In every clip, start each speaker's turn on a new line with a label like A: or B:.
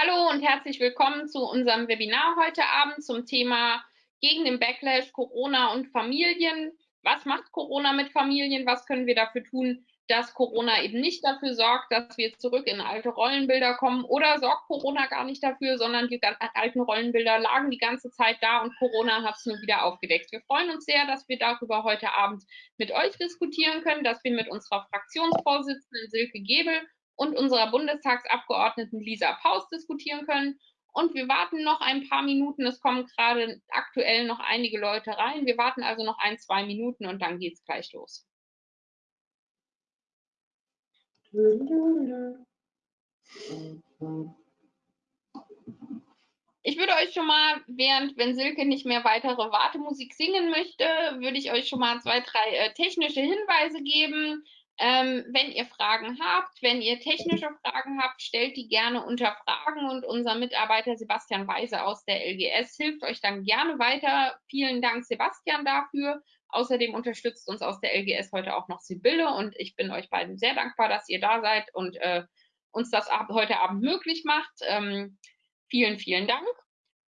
A: Hallo und herzlich willkommen zu unserem Webinar heute Abend zum Thema gegen den Backlash Corona und Familien. Was macht Corona mit Familien? Was können wir dafür tun, dass Corona eben nicht dafür sorgt, dass wir zurück in alte Rollenbilder kommen oder sorgt Corona gar nicht dafür, sondern die alten Rollenbilder lagen die ganze Zeit da und Corona hat es nur wieder aufgedeckt. Wir freuen uns sehr, dass wir darüber heute Abend mit euch diskutieren können, dass wir mit unserer Fraktionsvorsitzenden Silke Gebel und unserer Bundestagsabgeordneten Lisa Paus diskutieren können. Und wir warten noch ein paar Minuten. Es kommen gerade aktuell noch einige Leute rein. Wir warten also noch ein, zwei Minuten und dann geht es gleich los. Ich würde euch schon mal, während, wenn Silke nicht mehr weitere Wartemusik singen möchte, würde ich euch schon mal zwei, drei äh, technische Hinweise geben. Ähm, wenn ihr Fragen habt, wenn ihr technische Fragen habt, stellt die gerne unter Fragen und unser Mitarbeiter Sebastian Weise aus der LGS hilft euch dann gerne weiter. Vielen Dank, Sebastian, dafür. Außerdem unterstützt uns aus der LGS heute auch noch Sibylle und ich bin euch beiden sehr dankbar, dass ihr da seid und äh, uns das ab, heute Abend möglich macht. Ähm, vielen, vielen Dank.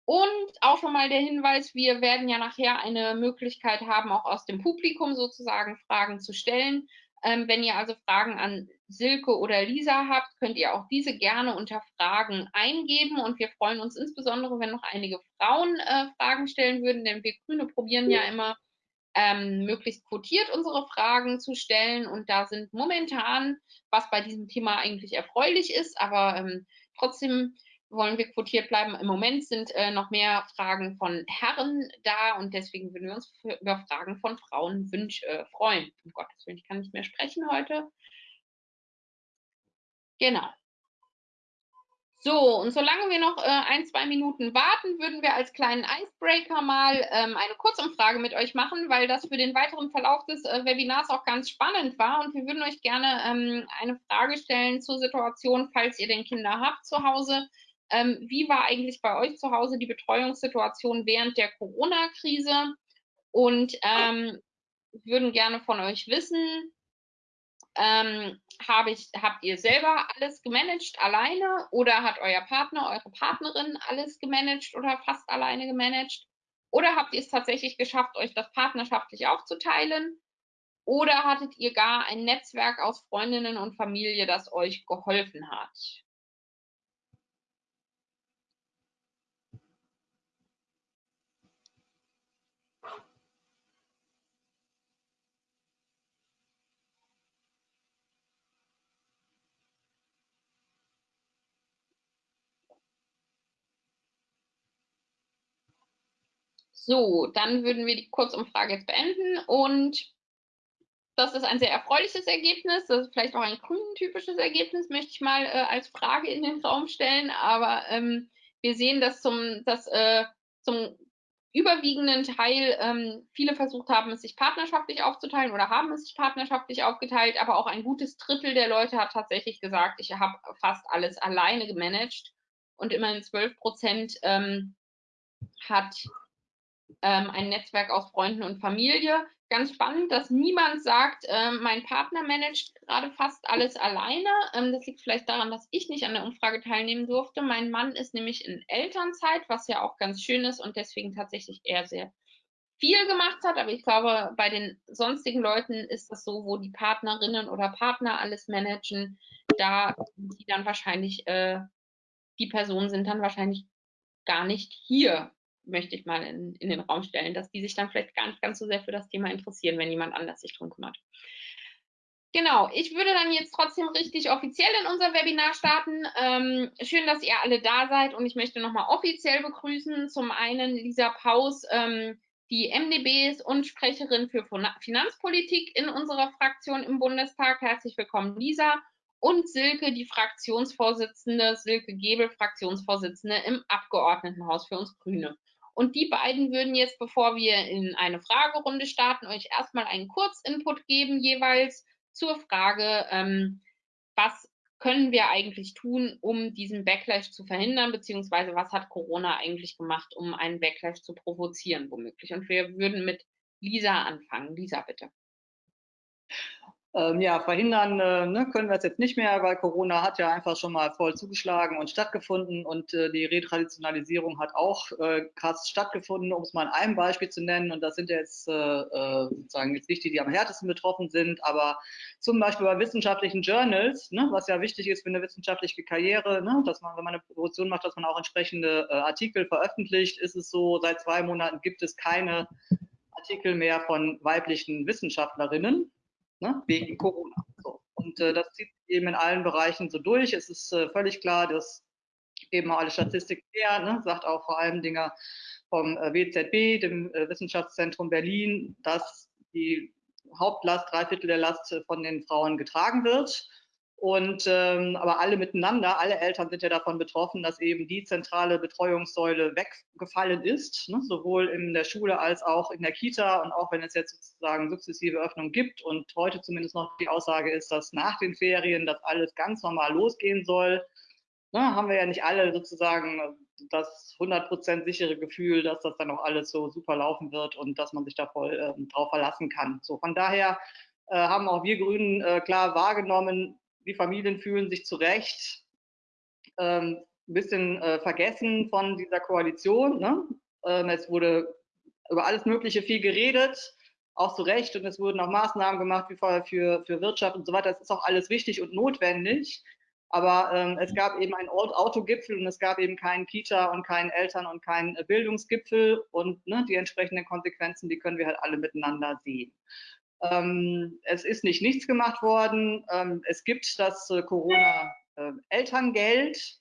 A: Und auch schon mal der Hinweis, wir werden ja nachher eine Möglichkeit haben, auch aus dem Publikum sozusagen Fragen zu stellen. Ähm, wenn ihr also Fragen an Silke oder Lisa habt, könnt ihr auch diese gerne unter Fragen eingeben. Und wir freuen uns insbesondere, wenn noch einige Frauen äh, Fragen stellen würden, denn wir Grüne probieren ja immer ähm, möglichst quotiert unsere Fragen zu stellen. Und da sind momentan, was bei diesem Thema eigentlich erfreulich ist, aber ähm, trotzdem wollen wir quotiert bleiben. Im Moment sind äh, noch mehr Fragen von Herren da und deswegen würden wir uns über Fragen von Frauen wünsch, äh, freuen. Um Gottes Willen, ich kann nicht mehr sprechen heute. Genau. So, und solange wir noch äh, ein, zwei Minuten warten, würden wir als kleinen Icebreaker mal ähm, eine Kurzumfrage mit euch machen, weil das für den weiteren Verlauf des äh, Webinars auch ganz spannend war. Und wir würden euch gerne ähm, eine Frage stellen zur Situation, falls ihr denn Kinder habt zu Hause. Ähm, wie war eigentlich bei euch zu Hause die Betreuungssituation während der Corona-Krise? Und ähm, würden gerne von euch wissen, ähm, hab ich, habt ihr selber alles gemanagt alleine oder hat euer Partner, eure Partnerin alles gemanagt oder fast alleine gemanagt? Oder habt ihr es tatsächlich geschafft, euch das partnerschaftlich aufzuteilen? Oder hattet ihr gar ein Netzwerk aus Freundinnen und Familie, das euch geholfen hat? So, dann würden wir die Kurzumfrage jetzt beenden und das ist ein sehr erfreuliches Ergebnis. Das ist vielleicht auch ein grünen-typisches Ergebnis, möchte ich mal äh, als Frage in den Raum stellen. Aber ähm, wir sehen, dass zum, dass, äh, zum überwiegenden Teil ähm, viele versucht haben, es sich partnerschaftlich aufzuteilen oder haben es sich partnerschaftlich aufgeteilt. Aber auch ein gutes Drittel der Leute hat tatsächlich gesagt, ich habe fast alles alleine gemanagt. Und immerhin 12 Prozent ähm, hat ähm, ein Netzwerk aus Freunden und Familie. Ganz spannend, dass niemand sagt, äh, mein Partner managt gerade fast alles alleine. Ähm, das liegt vielleicht daran, dass ich nicht an der Umfrage teilnehmen durfte. Mein Mann ist nämlich in Elternzeit, was ja auch ganz schön ist und deswegen tatsächlich eher sehr viel gemacht hat. Aber ich glaube, bei den sonstigen Leuten ist das so, wo die Partnerinnen oder Partner alles managen, da die dann wahrscheinlich, äh, die Personen sind dann wahrscheinlich gar nicht hier möchte ich mal in, in den Raum stellen, dass die sich dann vielleicht gar nicht ganz so sehr für das Thema interessieren, wenn jemand anders sich drum kümmert. Genau, ich würde dann jetzt trotzdem richtig offiziell in unser Webinar starten. Ähm, schön, dass ihr alle da seid und ich möchte nochmal offiziell begrüßen. Zum einen Lisa Paus, ähm, die MdBs und Sprecherin für Finanzpolitik in unserer Fraktion im Bundestag. Herzlich willkommen, Lisa. Und Silke, die Fraktionsvorsitzende, Silke Gebel, Fraktionsvorsitzende im Abgeordnetenhaus für uns Grüne. Und die beiden würden jetzt, bevor wir in eine Fragerunde starten, euch erstmal einen Kurzinput geben, jeweils zur Frage, ähm, was können wir eigentlich tun, um diesen Backlash zu verhindern, beziehungsweise was hat Corona eigentlich gemacht, um einen Backlash zu provozieren, womöglich. Und wir würden mit Lisa anfangen. Lisa, bitte.
B: Ähm, ja, verhindern äh, ne, können wir es jetzt nicht mehr, weil Corona hat ja einfach schon mal voll zugeschlagen und stattgefunden und äh, die Retraditionalisierung hat auch äh, krass stattgefunden, um es mal in einem Beispiel zu nennen. Und das sind jetzt äh, äh, sozusagen jetzt nicht die, die am härtesten betroffen sind, aber zum Beispiel bei wissenschaftlichen Journals, ne, was ja wichtig ist für eine wissenschaftliche Karriere, ne, dass man, wenn man eine Promotion macht, dass man auch entsprechende äh, Artikel veröffentlicht, ist es so, seit zwei Monaten gibt es keine Artikel mehr von weiblichen Wissenschaftlerinnen ne, wegen Corona. So. Und äh, das zieht eben in allen Bereichen so durch. Es ist äh, völlig klar, dass eben alle Statistiken her, ne, sagt auch vor allem Dinger vom äh, WZB, dem äh, Wissenschaftszentrum Berlin, dass die Hauptlast, drei Viertel der Last äh, von den Frauen getragen wird. Und ähm, aber alle miteinander, alle Eltern sind ja davon betroffen, dass eben die zentrale Betreuungssäule weggefallen ist, ne, sowohl in der Schule als auch in der Kita und auch wenn es jetzt sozusagen sukzessive Öffnung gibt und heute zumindest noch die Aussage ist, dass nach den Ferien das alles ganz normal losgehen soll, ne, haben wir ja nicht alle sozusagen das 100% sichere Gefühl, dass das dann auch alles so super laufen wird und dass man sich da voll äh, drauf verlassen kann. So von daher äh, haben auch wir Grünen äh, klar wahrgenommen, die Familien fühlen sich zu Recht ähm, ein bisschen äh, vergessen von dieser Koalition. Ne? Ähm, es wurde über alles Mögliche viel geredet, auch zu Recht, und es wurden auch Maßnahmen gemacht wie vorher für, für Wirtschaft und so weiter. Das ist auch alles wichtig und notwendig. Aber ähm, es gab eben einen Autogipfel und es gab eben keinen Kita und keinen Eltern- und keinen Bildungsgipfel und ne, die entsprechenden Konsequenzen, die können wir halt alle miteinander sehen. Ähm, es ist nicht nichts gemacht worden. Ähm, es gibt das äh, Corona-Elterngeld.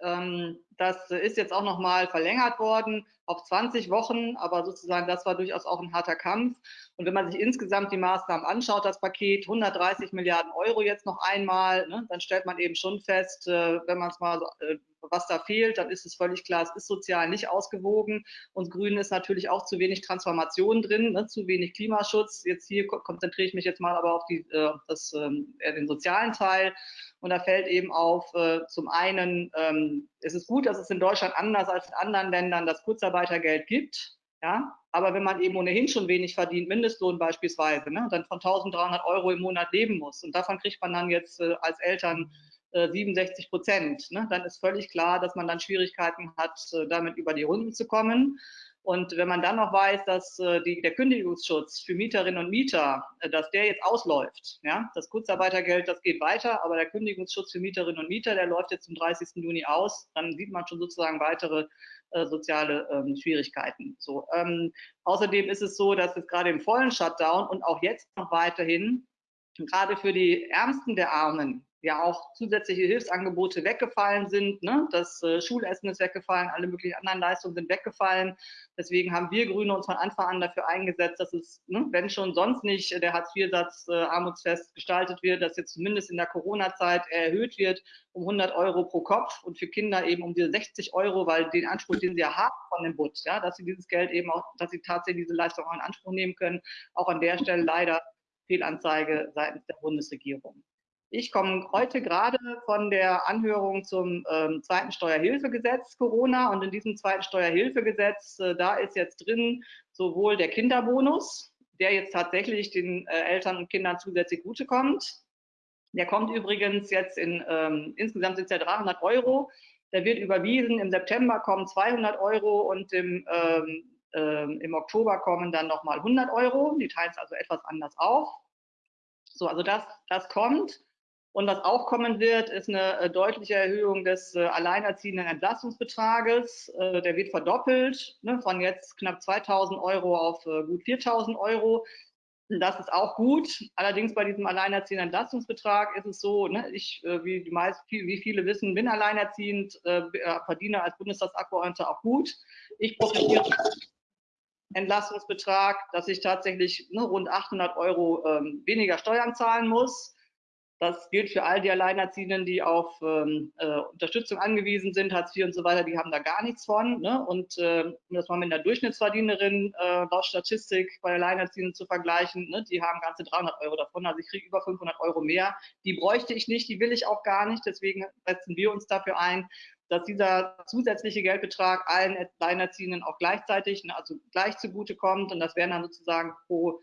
B: Ähm, das ist jetzt auch noch mal verlängert worden auf 20 Wochen, aber sozusagen das war durchaus auch ein harter Kampf. Und wenn man sich insgesamt die Maßnahmen anschaut, das Paket 130 Milliarden Euro jetzt noch einmal, ne, dann stellt man eben schon fest, äh, wenn man es mal, äh, was da fehlt, dann ist es völlig klar, es ist sozial nicht ausgewogen. Und Grünen ist natürlich auch zu wenig Transformation drin, ne, zu wenig Klimaschutz. Jetzt hier konzentriere ich mich jetzt mal aber auf die, äh, das, ähm, den sozialen Teil. Und da fällt eben auf, äh, zum einen, ähm, es ist gut, dass es in Deutschland anders als in anderen Ländern das Kurzarbeitergeld gibt. Ja, aber wenn man eben ohnehin schon wenig verdient, Mindestlohn beispielsweise, ne, dann von 1300 Euro im Monat leben muss und davon kriegt man dann jetzt äh, als Eltern äh, 67 Prozent, ne, dann ist völlig klar, dass man dann Schwierigkeiten hat, äh, damit über die Runden zu kommen. Und wenn man dann noch weiß, dass äh, die, der Kündigungsschutz für Mieterinnen und Mieter, äh, dass der jetzt ausläuft, ja, das Kurzarbeitergeld, das geht weiter, aber der Kündigungsschutz für Mieterinnen und Mieter, der läuft jetzt zum 30. Juni aus, dann sieht man schon sozusagen weitere äh, soziale ähm, Schwierigkeiten. So, ähm, außerdem ist es so, dass es gerade im vollen Shutdown und auch jetzt noch weiterhin gerade für die Ärmsten der Armen ja auch zusätzliche Hilfsangebote weggefallen sind. Ne? Das äh, Schulessen ist weggefallen, alle möglichen anderen Leistungen sind weggefallen. Deswegen haben wir Grüne uns von Anfang an dafür eingesetzt, dass es, ne, wenn schon sonst nicht der Hartz-IV-Satz äh, armutsfest gestaltet wird, dass jetzt zumindest in der Corona-Zeit erhöht wird um 100 Euro pro Kopf und für Kinder eben um diese 60 Euro, weil den Anspruch, den sie ja haben von dem Bund, ja, dass sie dieses Geld eben auch, dass sie tatsächlich diese Leistung auch in Anspruch nehmen können, auch an der Stelle leider Fehlanzeige seitens der Bundesregierung. Ich komme heute gerade von der Anhörung zum ähm, zweiten Steuerhilfegesetz Corona und in diesem zweiten Steuerhilfegesetz, äh, da ist jetzt drin sowohl der Kinderbonus, der jetzt tatsächlich den äh, Eltern und Kindern zusätzlich zugutekommt. Der kommt übrigens jetzt in, ähm, insgesamt sind es ja 300 Euro. Der wird überwiesen. Im September kommen 200 Euro und im, ähm, ähm, im Oktober kommen dann nochmal 100 Euro. Die teilen es also etwas anders auf. So, also das, das kommt. Und was auch kommen wird, ist eine äh, deutliche Erhöhung des äh, alleinerziehenden Entlastungsbetrages. Äh, der wird verdoppelt, ne, von jetzt knapp 2000 Euro auf gut 4000 Euro. Das ist auch gut. Allerdings bei diesem alleinerziehenden Entlastungsbetrag ist es so, ne, ich, wie die meisten, wie viele wissen, bin alleinerziehend, verdiene als Bundestagsabgeordneter auch gut. Ich profitiere Entlastungsbetrag, dass ich tatsächlich ne, rund 800 Euro ähm, weniger Steuern zahlen muss. Das gilt für all die Alleinerziehenden, die auf ähm, äh, Unterstützung angewiesen sind, Hartz IV und so weiter, die haben da gar nichts von. Ne? Und äh, um das mal mit einer Durchschnittsverdienerin äh, laut Statistik bei Alleinerziehenden zu vergleichen, ne? die haben ganze 300 Euro davon, also ich kriege über 500 Euro mehr. Die bräuchte ich nicht, die will ich auch gar nicht, deswegen setzen wir uns dafür ein, dass dieser zusätzliche Geldbetrag allen Alleinerziehenden auch gleichzeitig, ne, also gleich zugute kommt und das wären dann sozusagen pro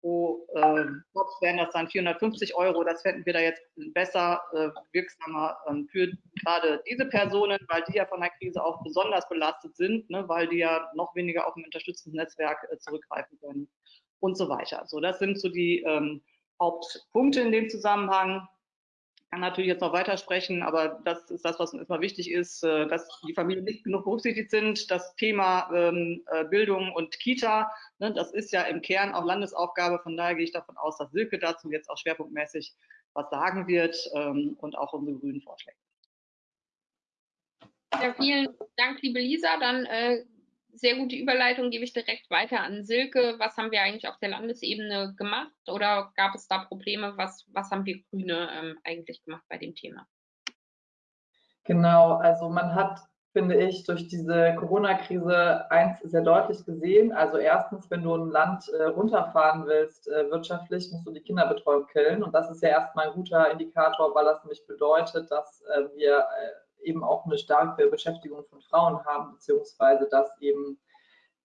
B: pro äh, Kopf wären das dann 450 Euro. Das fänden wir da jetzt besser, äh, wirksamer ähm, für gerade diese Personen, weil die ja von der Krise auch besonders belastet sind, ne, weil die ja noch weniger auf ein unterstützendes Netzwerk äh, zurückgreifen können und so weiter. So, das sind so die ähm, Hauptpunkte in dem Zusammenhang kann natürlich jetzt noch weitersprechen, aber das ist das, was uns immer wichtig ist, äh, dass die Familien nicht genug berücksichtigt sind. Das Thema ähm, äh, Bildung und Kita, ne, das ist ja im Kern auch Landesaufgabe. Von daher gehe ich davon aus, dass Silke dazu jetzt auch schwerpunktmäßig was sagen wird ähm, und auch unsere grünen Vorschläge.
A: Ja, vielen Dank, liebe Lisa. Dann äh, sehr gute Überleitung gebe ich direkt weiter an Silke. Was haben wir eigentlich auf der Landesebene gemacht oder gab es da Probleme? Was, was haben wir Grüne ähm, eigentlich gemacht bei dem Thema?
C: Genau, also man hat, finde ich, durch diese Corona-Krise eins sehr deutlich gesehen. Also erstens, wenn du ein Land äh, runterfahren willst äh, wirtschaftlich, musst du die Kinderbetreuung killen. Und das ist ja erstmal ein guter Indikator, weil das nämlich bedeutet, dass äh, wir äh, eben auch eine starke Beschäftigung von Frauen haben, beziehungsweise dass eben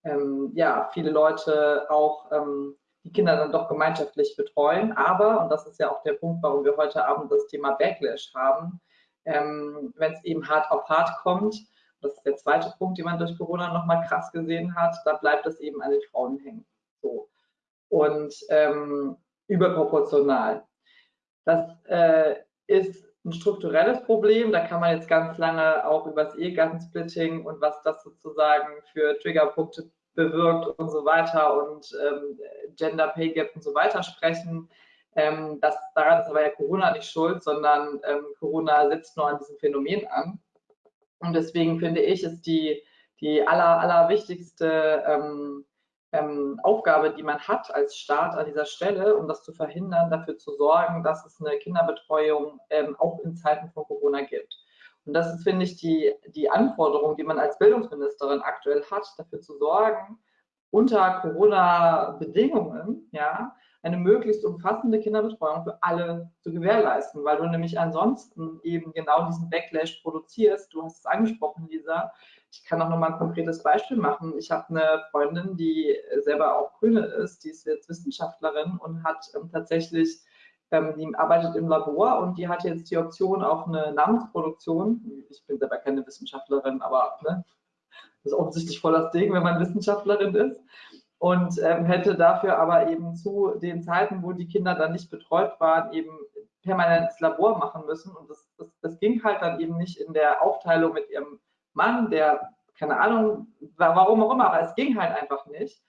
C: ähm, ja, viele Leute auch ähm, die Kinder dann doch gemeinschaftlich betreuen. Aber, und das ist ja auch der Punkt, warum wir heute Abend das Thema Backlash haben, ähm, wenn es eben hart auf hart kommt, das ist der zweite Punkt, den man durch Corona nochmal krass gesehen hat, da bleibt es eben an den Frauen hängen. So. Und ähm, überproportional. Das äh, ist ein strukturelles Problem. Da kann man jetzt ganz lange auch über das Ehegattensplitting und was das sozusagen für Triggerpunkte bewirkt und so weiter und ähm, Gender Pay Gap und so weiter sprechen. Ähm, das, daran ist aber ja Corona nicht schuld, sondern ähm, Corona setzt nur an diesem Phänomen an. Und deswegen finde ich, ist die, die aller, allerwichtigste ähm, ähm, Aufgabe, die man hat als Staat an dieser Stelle, um das zu verhindern, dafür zu sorgen, dass es eine Kinderbetreuung ähm, auch in Zeiten von Corona gibt. Und das ist, finde ich, die, die Anforderung, die man als Bildungsministerin aktuell hat, dafür zu sorgen, unter Corona-Bedingungen, ja, eine möglichst umfassende Kinderbetreuung für alle zu gewährleisten, weil du nämlich ansonsten eben genau diesen Backlash produzierst. Du hast es angesprochen, Lisa, ich kann auch nochmal ein konkretes Beispiel machen. Ich habe eine Freundin, die selber auch Grüne ist, die ist jetzt Wissenschaftlerin und hat ähm, tatsächlich, ähm, die arbeitet im Labor und die hat jetzt die Option auf eine Namensproduktion. Ich bin selber keine Wissenschaftlerin, aber ne, das ist offensichtlich voll das Ding, wenn man Wissenschaftlerin ist. Und ähm, hätte dafür aber eben zu den Zeiten, wo die Kinder dann nicht betreut waren, eben permanent ins Labor machen müssen. Und das, das, das ging halt dann eben nicht in der Aufteilung mit ihrem Mann, der, keine Ahnung, warum auch immer, aber es ging halt einfach nicht.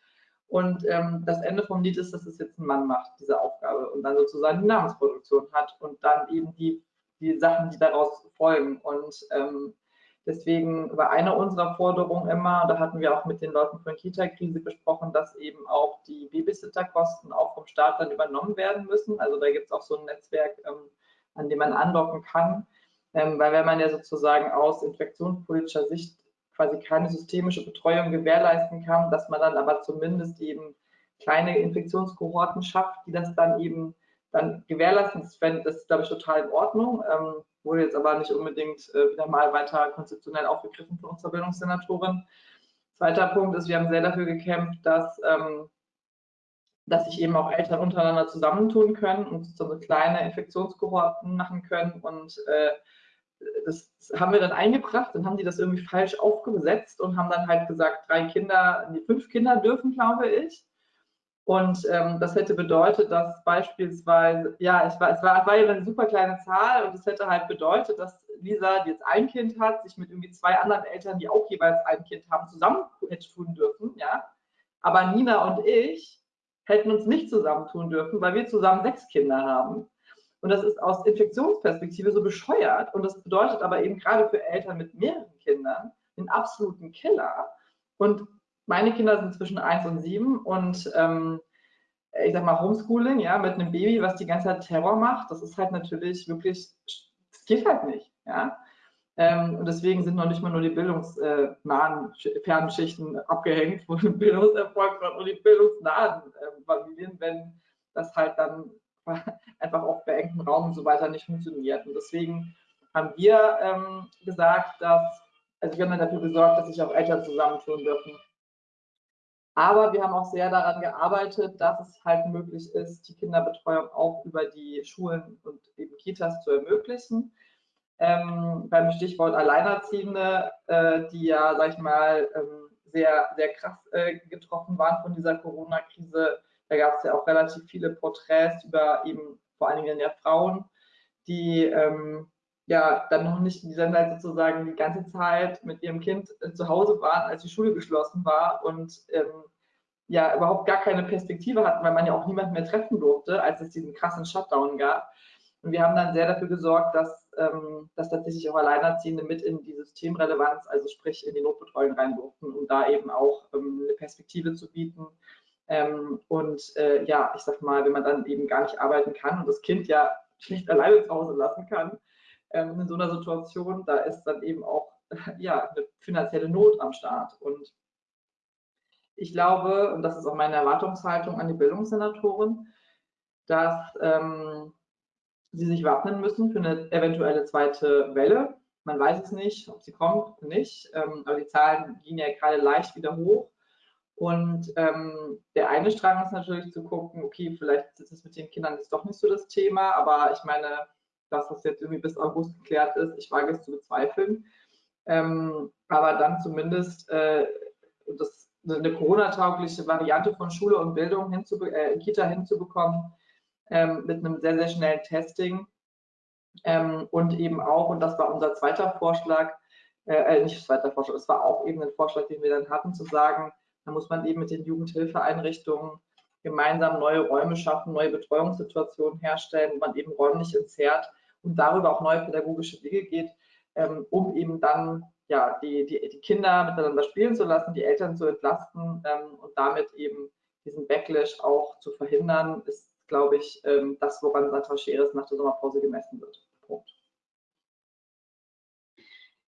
C: Und ähm, das Ende vom Lied ist, dass es jetzt ein Mann macht, diese Aufgabe, und dann sozusagen die Namensproduktion hat und dann eben die, die Sachen, die daraus folgen. Und ähm, deswegen war eine unserer Forderungen immer, da hatten wir auch mit den Leuten von Kita-Krise gesprochen, dass eben auch die Babysitterkosten auch vom Staat dann übernommen werden müssen. Also da gibt es auch so ein Netzwerk, ähm, an dem man andocken kann. Ähm, weil wenn man ja sozusagen aus infektionspolitischer Sicht quasi keine systemische Betreuung gewährleisten kann, dass man dann aber zumindest eben kleine Infektionskohorten schafft, die das dann eben dann gewährleisten. Das, das ist, glaube ich, total in Ordnung. Ähm, wurde jetzt aber nicht unbedingt äh, wieder mal weiter konzeptionell aufgegriffen von unserer Bildungssenatorin. Zweiter Punkt ist, wir haben sehr dafür gekämpft, dass, ähm, dass sich eben auch Eltern untereinander zusammentun können und so kleine Infektionskohorten machen können und äh, das haben wir dann eingebracht, dann haben die das irgendwie falsch aufgesetzt und haben dann halt gesagt, drei Kinder, nee, fünf Kinder dürfen, glaube ich. Und ähm, das hätte bedeutet, dass beispielsweise, ja, es war, es war, war ja eine super kleine Zahl und es hätte halt bedeutet, dass Lisa, die jetzt ein Kind hat, sich mit irgendwie zwei anderen Eltern, die auch jeweils ein Kind haben, zusammen hätte tun dürfen, ja. Aber Nina und ich hätten uns nicht zusammentun dürfen, weil wir zusammen sechs Kinder haben. Und das ist aus Infektionsperspektive so bescheuert. Und das bedeutet aber eben gerade für Eltern mit mehreren Kindern den absoluten Killer. Und meine Kinder sind zwischen 1 und 7 und ähm, ich sag mal Homeschooling, ja, mit einem Baby, was die ganze Zeit Terror macht, das ist halt natürlich wirklich, das geht halt nicht, ja. Ähm, und deswegen sind noch nicht mal nur die bildungsnahen Fernschichten abgehängt, wo Bildungserfolg und die bildungsnahen äh, Familien, wenn das halt dann einfach auch bei engem Raum und so weiter nicht funktioniert. Und deswegen haben wir ähm, gesagt, dass, also wir haben dann dafür gesorgt, dass sich auch Eltern zusammentun dürfen. Aber wir haben auch sehr daran gearbeitet, dass es halt möglich ist, die Kinderbetreuung auch über die Schulen und eben Kitas zu ermöglichen. Ähm, beim Stichwort Alleinerziehende, äh, die ja, sag ich mal, ähm, sehr, sehr krass äh, getroffen waren von dieser Corona-Krise. Da gab es ja auch relativ viele Porträts über eben vor allen Dingen ja Frauen, die ähm, ja dann noch nicht in dieser Zeit sozusagen die ganze Zeit mit ihrem Kind äh, zu Hause waren, als die Schule geschlossen war und ähm, ja überhaupt gar keine Perspektive hatten, weil man ja auch niemanden mehr treffen durfte, als es diesen krassen Shutdown gab. Und wir haben dann sehr dafür gesorgt, dass, ähm, dass tatsächlich auch Alleinerziehende mit in die Systemrelevanz, also sprich in die Notbetreuung rein durften, um da eben auch ähm, eine Perspektive zu bieten. Ähm, und äh, ja, ich sag mal, wenn man dann eben gar nicht arbeiten kann und das Kind ja schlicht alleine zu Hause lassen kann, ähm, in so einer Situation, da ist dann eben auch ja, eine finanzielle Not am Start. Und ich glaube, und das ist auch meine Erwartungshaltung an die Bildungssenatoren, dass ähm, sie sich wappnen müssen für eine eventuelle zweite Welle. Man weiß es nicht, ob sie kommt oder nicht, ähm, aber die Zahlen gehen ja gerade leicht wieder hoch. Und ähm, der eine Strang ist natürlich zu gucken, okay, vielleicht ist es mit den Kindern jetzt doch nicht so das Thema, aber ich meine, dass das jetzt irgendwie bis August geklärt ist, ich wage es zu bezweifeln. Ähm, aber dann zumindest äh, das, eine Corona-taugliche Variante von Schule und Bildung hinzu, äh, Kita hinzubekommen, ähm, mit einem sehr, sehr schnellen Testing. Ähm, und eben auch, und das war unser zweiter Vorschlag, äh, äh nicht zweiter Vorschlag, es war auch eben ein Vorschlag, den wir dann hatten, zu sagen, da muss man eben mit den Jugendhilfeeinrichtungen gemeinsam neue Räume schaffen, neue Betreuungssituationen herstellen, wo man eben räumlich entzerrt und darüber auch neue pädagogische Wege geht, ähm, um eben dann ja, die, die, die Kinder miteinander spielen zu lassen, die Eltern zu entlasten ähm, und damit eben diesen Backlash auch zu verhindern, ist glaube ich, ähm, das, woran Sandra Scheres nach der Sommerpause gemessen wird. Punkt.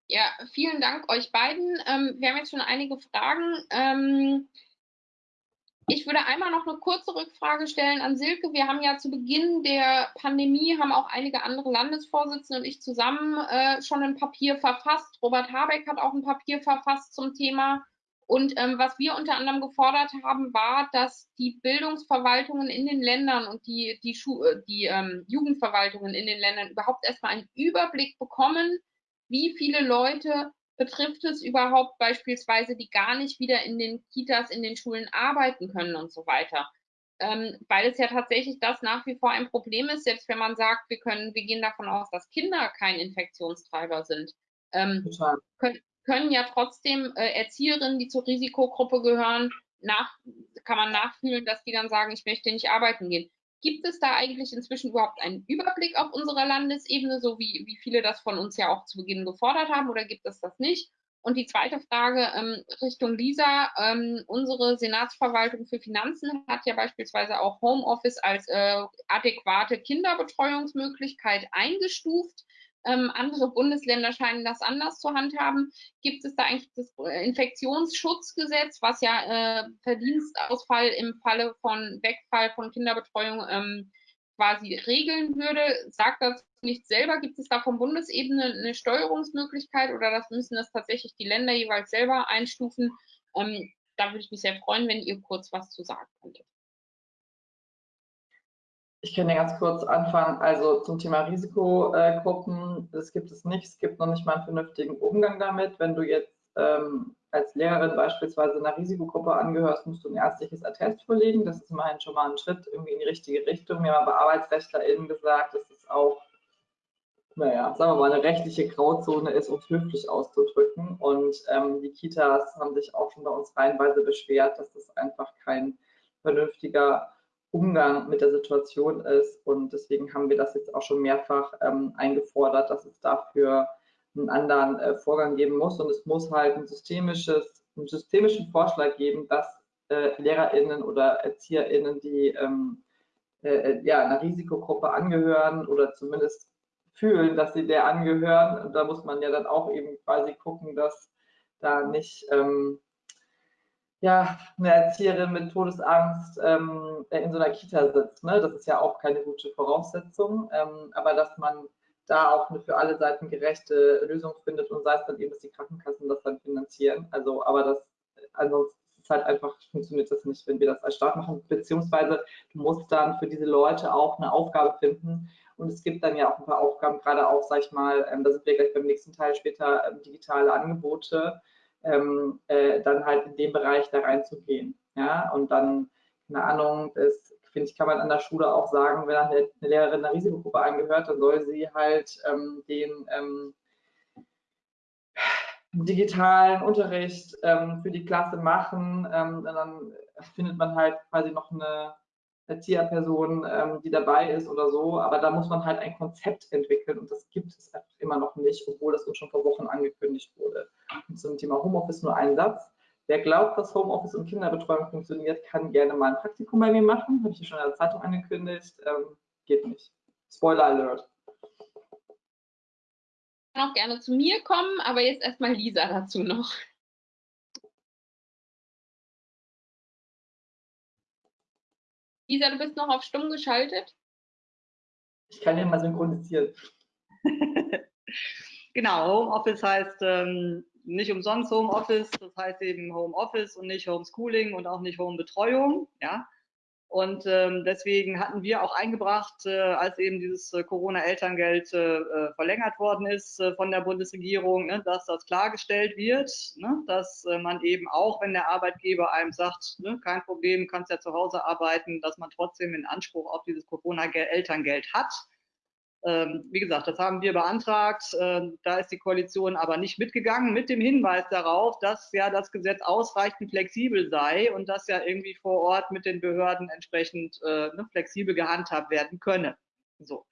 A: Ja, vielen Dank euch beiden. Ähm, wir haben jetzt schon einige Fragen. Ich würde einmal noch eine kurze Rückfrage stellen an Silke. Wir haben ja zu Beginn der Pandemie, haben auch einige andere Landesvorsitzende und ich zusammen äh, schon ein Papier verfasst. Robert Habeck hat auch ein Papier verfasst zum Thema und ähm, was wir unter anderem gefordert haben, war, dass die Bildungsverwaltungen in den Ländern und die, die, Schu äh, die ähm, Jugendverwaltungen in den Ländern überhaupt erstmal einen Überblick bekommen, wie viele Leute betrifft es überhaupt beispielsweise, die gar nicht wieder in den Kitas, in den Schulen arbeiten können und so weiter. Ähm, weil es ja tatsächlich das nach wie vor ein Problem ist, selbst wenn man sagt, wir können, wir gehen davon aus, dass Kinder kein Infektionstreiber sind. Ähm, können, können ja trotzdem äh, Erzieherinnen, die zur Risikogruppe gehören, nach, kann man nachfühlen, dass die dann sagen, ich möchte nicht arbeiten gehen. Gibt es da eigentlich inzwischen überhaupt einen Überblick auf unserer Landesebene, so wie, wie viele das von uns ja auch zu Beginn gefordert haben, oder gibt es das nicht? Und die zweite Frage ähm, Richtung Lisa. Ähm, unsere Senatsverwaltung für Finanzen hat ja beispielsweise auch Homeoffice als äh, adäquate Kinderbetreuungsmöglichkeit eingestuft. Ähm, andere Bundesländer scheinen das anders zu handhaben. Gibt es da eigentlich das äh, Infektionsschutzgesetz, was ja äh, Verdienstausfall im Falle von Wegfall von Kinderbetreuung ähm, quasi regeln würde? Sagt das nicht selber? Gibt es da von Bundesebene eine Steuerungsmöglichkeit oder das müssen das tatsächlich die Länder jeweils selber einstufen? Ähm, da würde ich mich sehr freuen, wenn ihr kurz was zu sagen könntet.
C: Ich kann ja ganz kurz anfangen. Also zum Thema Risikogruppen, das gibt es nicht. Es gibt noch nicht mal einen vernünftigen Umgang damit. Wenn du jetzt ähm, als Lehrerin beispielsweise einer Risikogruppe angehörst, musst du ein ärztliches Attest vorlegen. Das ist immerhin schon mal ein Schritt irgendwie in die richtige Richtung. Wir haben aber ArbeitsrechtlerInnen gesagt, dass es auch, naja, sagen wir mal, eine rechtliche Grauzone ist, um es höflich auszudrücken. Und ähm, die Kitas haben sich auch schon bei uns reihenweise beschwert, dass das einfach kein vernünftiger Umgang mit der Situation ist. Und deswegen haben wir das jetzt auch schon mehrfach ähm, eingefordert, dass es dafür einen anderen äh, Vorgang geben muss. Und es muss halt ein systemisches, einen systemischen Vorschlag geben, dass äh, LehrerInnen oder ErzieherInnen, die ähm, äh, äh, ja, einer Risikogruppe angehören oder zumindest fühlen, dass sie der angehören. Und da muss man ja dann auch eben quasi gucken, dass da nicht ähm, ja, eine Erzieherin mit Todesangst ähm, in so einer Kita sitzt. Ne? Das ist ja auch keine gute Voraussetzung. Ähm, aber dass man da auch eine für alle Seiten gerechte Lösung findet und sei es dann eben, dass die Krankenkassen das dann finanzieren. Also, aber das, ansonsten ist ist halt einfach, funktioniert das nicht, wenn wir das als Staat machen, beziehungsweise du musst dann für diese Leute auch eine Aufgabe finden. Und es gibt dann ja auch ein paar Aufgaben, gerade auch, sag ich mal, ähm, da sind wir gleich beim nächsten Teil später, ähm, digitale Angebote, ähm, äh, dann halt in dem Bereich da reinzugehen. Ja, und dann, keine Ahnung, das finde ich, kann man an der Schule auch sagen, wenn eine Lehrerin einer Risikogruppe angehört, dann soll sie halt ähm, den ähm, digitalen Unterricht ähm, für die Klasse machen. Ähm, dann findet man halt quasi noch eine Erzieherperson, ähm, die dabei ist oder so. Aber da muss man halt ein Konzept entwickeln und das gibt es einfach immer noch nicht, obwohl das uns schon vor Wochen angekündigt wurde. Und zum Thema Homeoffice nur ein Satz. Wer glaubt, dass Homeoffice und Kinderbetreuung funktioniert, kann gerne mal ein Praktikum bei mir machen. Habe ich ja schon in der Zeitung angekündigt. Ähm, geht nicht. Spoiler Alert
A: auch gerne zu mir kommen, aber jetzt erstmal Lisa dazu noch. Lisa, du bist noch auf stumm geschaltet.
C: Ich kann ja mal synchronisieren.
B: genau, Homeoffice heißt ähm, nicht umsonst Homeoffice, das heißt eben Homeoffice und nicht Homeschooling und auch nicht Homebetreuung. Ja? Und ähm, deswegen hatten wir auch eingebracht, äh, als eben dieses äh, Corona-Elterngeld äh, äh, verlängert worden ist äh, von der Bundesregierung, ne, dass das klargestellt wird, ne, dass äh, man eben auch, wenn der Arbeitgeber einem sagt, ne, kein Problem, kannst ja zu Hause arbeiten, dass man trotzdem den Anspruch auf dieses Corona-Elterngeld hat. Ähm, wie gesagt, das haben wir beantragt. Ähm, da ist die Koalition aber nicht mitgegangen mit dem Hinweis darauf, dass ja das Gesetz ausreichend flexibel sei und dass ja irgendwie vor Ort mit den Behörden entsprechend äh, ne, flexibel gehandhabt werden könne. So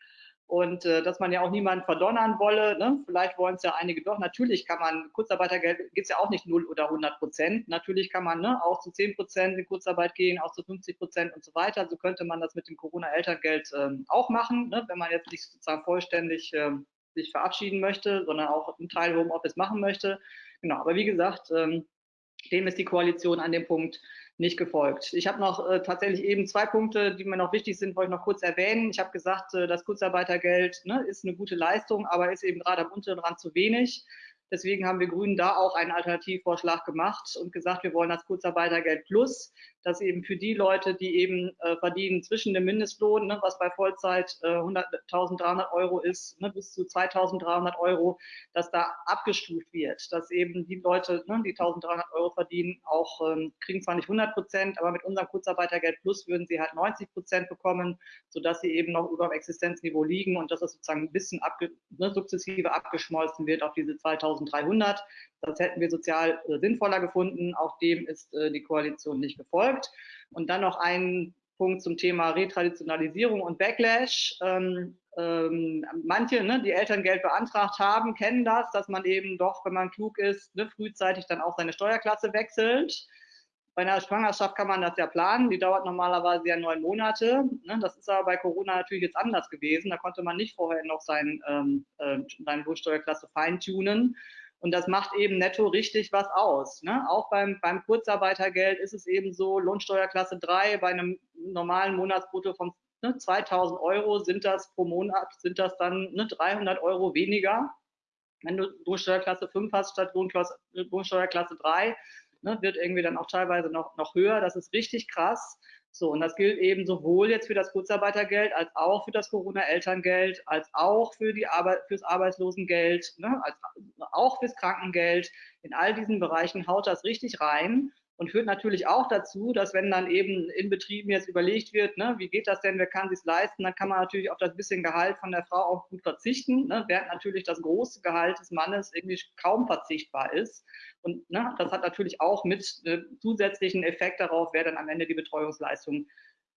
B: und äh, dass man ja auch niemanden verdonnern wolle. Ne? Vielleicht wollen es ja einige doch. Natürlich kann man, Kurzarbeitergeld geht es ja auch nicht 0 oder 100 Prozent. Natürlich kann man ne, auch zu 10 Prozent in Kurzarbeit gehen, auch zu 50 Prozent und so weiter. So könnte man das mit dem Corona-Elterngeld ähm, auch machen, ne? wenn man jetzt nicht sozusagen vollständig ähm, sich verabschieden möchte, sondern auch einen Teil Homeoffice machen möchte. Genau, aber wie gesagt, ähm, dem ist die Koalition an dem Punkt nicht gefolgt. Ich habe noch äh, tatsächlich eben zwei Punkte, die mir noch wichtig sind, wollte ich noch kurz erwähnen. Ich habe gesagt, äh, das Kurzarbeitergeld ne, ist eine gute Leistung, aber ist eben gerade am unteren Rand zu wenig. Deswegen haben wir Grünen da auch einen Alternativvorschlag gemacht und gesagt, wir wollen das Kurzarbeitergeld Plus, das eben für die Leute, die eben äh, verdienen zwischen dem Mindestlohn, ne, was bei Vollzeit äh, 100.300 Euro ist, ne, bis zu 2.300 Euro, dass da abgestuft wird, dass eben die Leute, ne, die 1.300 Euro verdienen, auch ähm, kriegen zwar nicht 100 Prozent, aber mit unserem Kurzarbeitergeld Plus würden sie halt 90 Prozent bekommen, sodass sie eben noch über dem Existenzniveau liegen und dass das sozusagen ein bisschen abge ne, sukzessive abgeschmolzen wird auf diese 2.000 1300. Das hätten wir sozial äh, sinnvoller gefunden. Auch dem ist äh, die Koalition nicht gefolgt. Und dann noch ein Punkt zum Thema Retraditionalisierung und Backlash. Ähm, ähm, manche, ne, die Elterngeld beantragt haben, kennen das, dass man eben doch, wenn man klug ist, ne, frühzeitig dann auch seine Steuerklasse wechselt. Bei einer Schwangerschaft kann man das ja planen, die dauert normalerweise ja neun Monate. Ne? Das ist aber bei Corona natürlich jetzt anders gewesen. Da konnte man nicht vorher noch sein, ähm, äh, seine Lohnsteuerklasse feintunen. Und das macht eben netto richtig was aus. Ne? Auch beim, beim Kurzarbeitergeld ist es eben so, Lohnsteuerklasse 3 bei einem normalen Monatsbrutto von ne, 2000 Euro sind das pro Monat, sind das dann ne, 300 Euro weniger. Wenn du Lohnsteuerklasse 5 hast statt Lohnsteuerklasse 3, ne, wird irgendwie dann auch teilweise noch, noch höher. Das ist richtig krass. So, und das gilt eben sowohl jetzt für das Kurzarbeitergeld als auch für das Corona-Elterngeld, als auch für die Arbeit, fürs Arbeitslosengeld, ne, als auch fürs Krankengeld. In all diesen Bereichen haut das richtig rein und führt natürlich auch dazu, dass wenn dann eben in Betrieben jetzt überlegt wird, ne, wie geht das denn, wer kann sich leisten, dann kann man natürlich auf das bisschen Gehalt von der Frau auch gut verzichten, ne, während natürlich das große Gehalt des Mannes irgendwie kaum verzichtbar ist. Und ne, das hat natürlich auch mit äh, zusätzlichen Effekt darauf, wer dann am Ende die Betreuungsleistung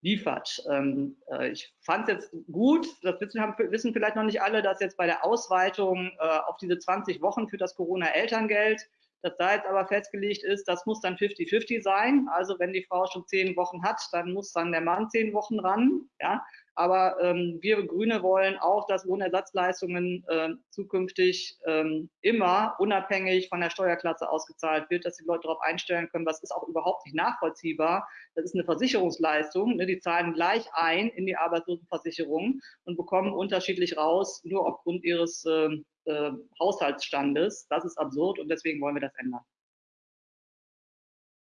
B: liefert. Ähm, äh, ich fand es jetzt gut, das wissen, haben, wissen, vielleicht noch nicht alle, dass jetzt bei der Ausweitung äh, auf diese 20 Wochen für das Corona-Elterngeld dass da jetzt aber festgelegt ist, das muss dann 50-50 sein. Also wenn die Frau schon zehn Wochen hat, dann muss dann der Mann zehn Wochen ran. Ja, aber ähm, wir Grüne wollen auch, dass Lohnersatzleistungen äh, zukünftig ähm, immer unabhängig von der Steuerklasse ausgezahlt wird, dass die Leute darauf einstellen können, was ist auch überhaupt nicht nachvollziehbar. Das ist eine Versicherungsleistung. Ne? Die zahlen gleich ein in die Arbeitslosenversicherung und bekommen unterschiedlich raus, nur aufgrund ihres äh, äh, Haushaltsstandes. Das ist absurd und deswegen wollen wir das ändern.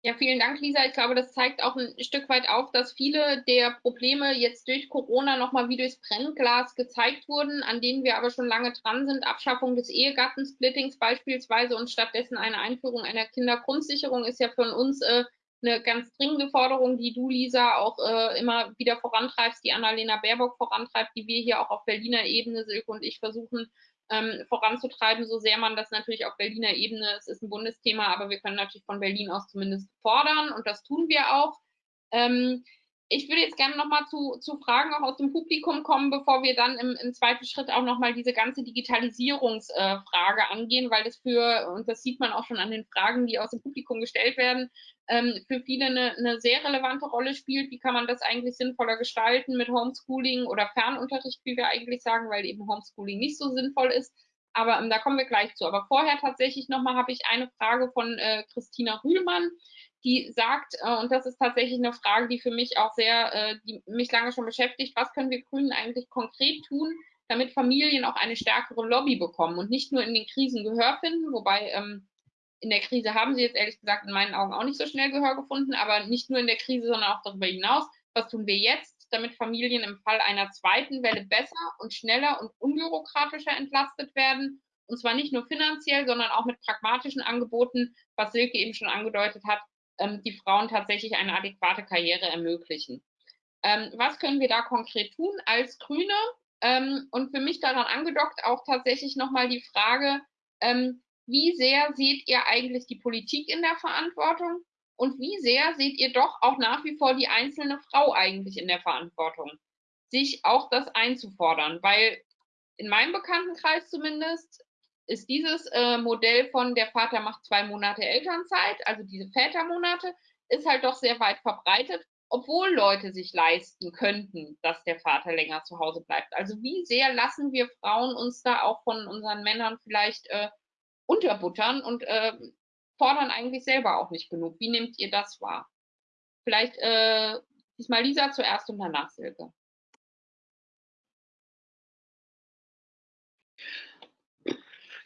A: Ja, vielen Dank, Lisa. Ich glaube, das zeigt auch ein Stück weit auf, dass viele der Probleme jetzt durch Corona nochmal wie durchs Brennglas gezeigt wurden, an denen wir aber schon lange dran sind. Abschaffung des Ehegattensplittings beispielsweise und stattdessen eine Einführung einer Kindergrundsicherung ist ja von uns äh, eine ganz dringende Forderung, die du, Lisa, auch äh, immer wieder vorantreibst, die Annalena Baerbock vorantreibt, die wir hier auch auf Berliner Ebene, Silke und ich, versuchen ähm, voranzutreiben, so sehr man das natürlich auf Berliner Ebene, es ist ein Bundesthema, aber wir können natürlich von Berlin aus zumindest fordern und das tun wir auch. Ähm, ich würde jetzt gerne nochmal zu, zu Fragen auch aus dem Publikum kommen, bevor wir dann im, im zweiten Schritt auch nochmal diese ganze Digitalisierungsfrage äh, angehen, weil das für, und das sieht man auch schon an den Fragen, die aus dem Publikum gestellt werden, ähm, für viele eine, eine sehr relevante Rolle spielt. Wie kann man das eigentlich sinnvoller gestalten mit Homeschooling oder Fernunterricht, wie wir eigentlich sagen, weil eben Homeschooling nicht so sinnvoll ist. Aber ähm, da kommen wir gleich zu. Aber vorher tatsächlich nochmal habe ich eine Frage von äh, Christina Rühlmann die sagt, äh, und das ist tatsächlich eine Frage, die für mich auch sehr, äh, die mich lange schon beschäftigt, was können wir Grünen eigentlich konkret tun, damit Familien auch eine stärkere Lobby bekommen und nicht nur in den Krisen Gehör finden, wobei ähm, in der Krise haben sie jetzt ehrlich gesagt in meinen Augen auch nicht so schnell Gehör gefunden, aber nicht nur in der Krise, sondern auch darüber hinaus. Was tun wir jetzt, damit Familien im Fall einer zweiten Welle besser und schneller und unbürokratischer entlastet werden? Und zwar nicht nur finanziell, sondern auch mit pragmatischen Angeboten, was Silke eben schon angedeutet hat, ähm, die Frauen tatsächlich eine adäquate Karriere ermöglichen. Ähm, was können wir da konkret tun als Grüne? Ähm, und für mich daran angedockt auch tatsächlich nochmal die Frage, ähm, wie sehr seht ihr eigentlich die Politik in der Verantwortung und wie sehr seht ihr doch auch nach wie vor die einzelne Frau eigentlich in der Verantwortung, sich auch das einzufordern? Weil in meinem Bekanntenkreis zumindest ist dieses äh, Modell von der Vater macht zwei Monate Elternzeit, also diese Vätermonate, ist halt doch sehr weit verbreitet, obwohl Leute sich leisten könnten, dass der Vater länger zu Hause bleibt. Also wie sehr lassen wir Frauen uns da auch von unseren Männern vielleicht äh, unterbuttern und äh, fordern eigentlich selber auch nicht genug. Wie nehmt ihr das wahr? Vielleicht äh, diesmal Lisa zuerst und danach Silke.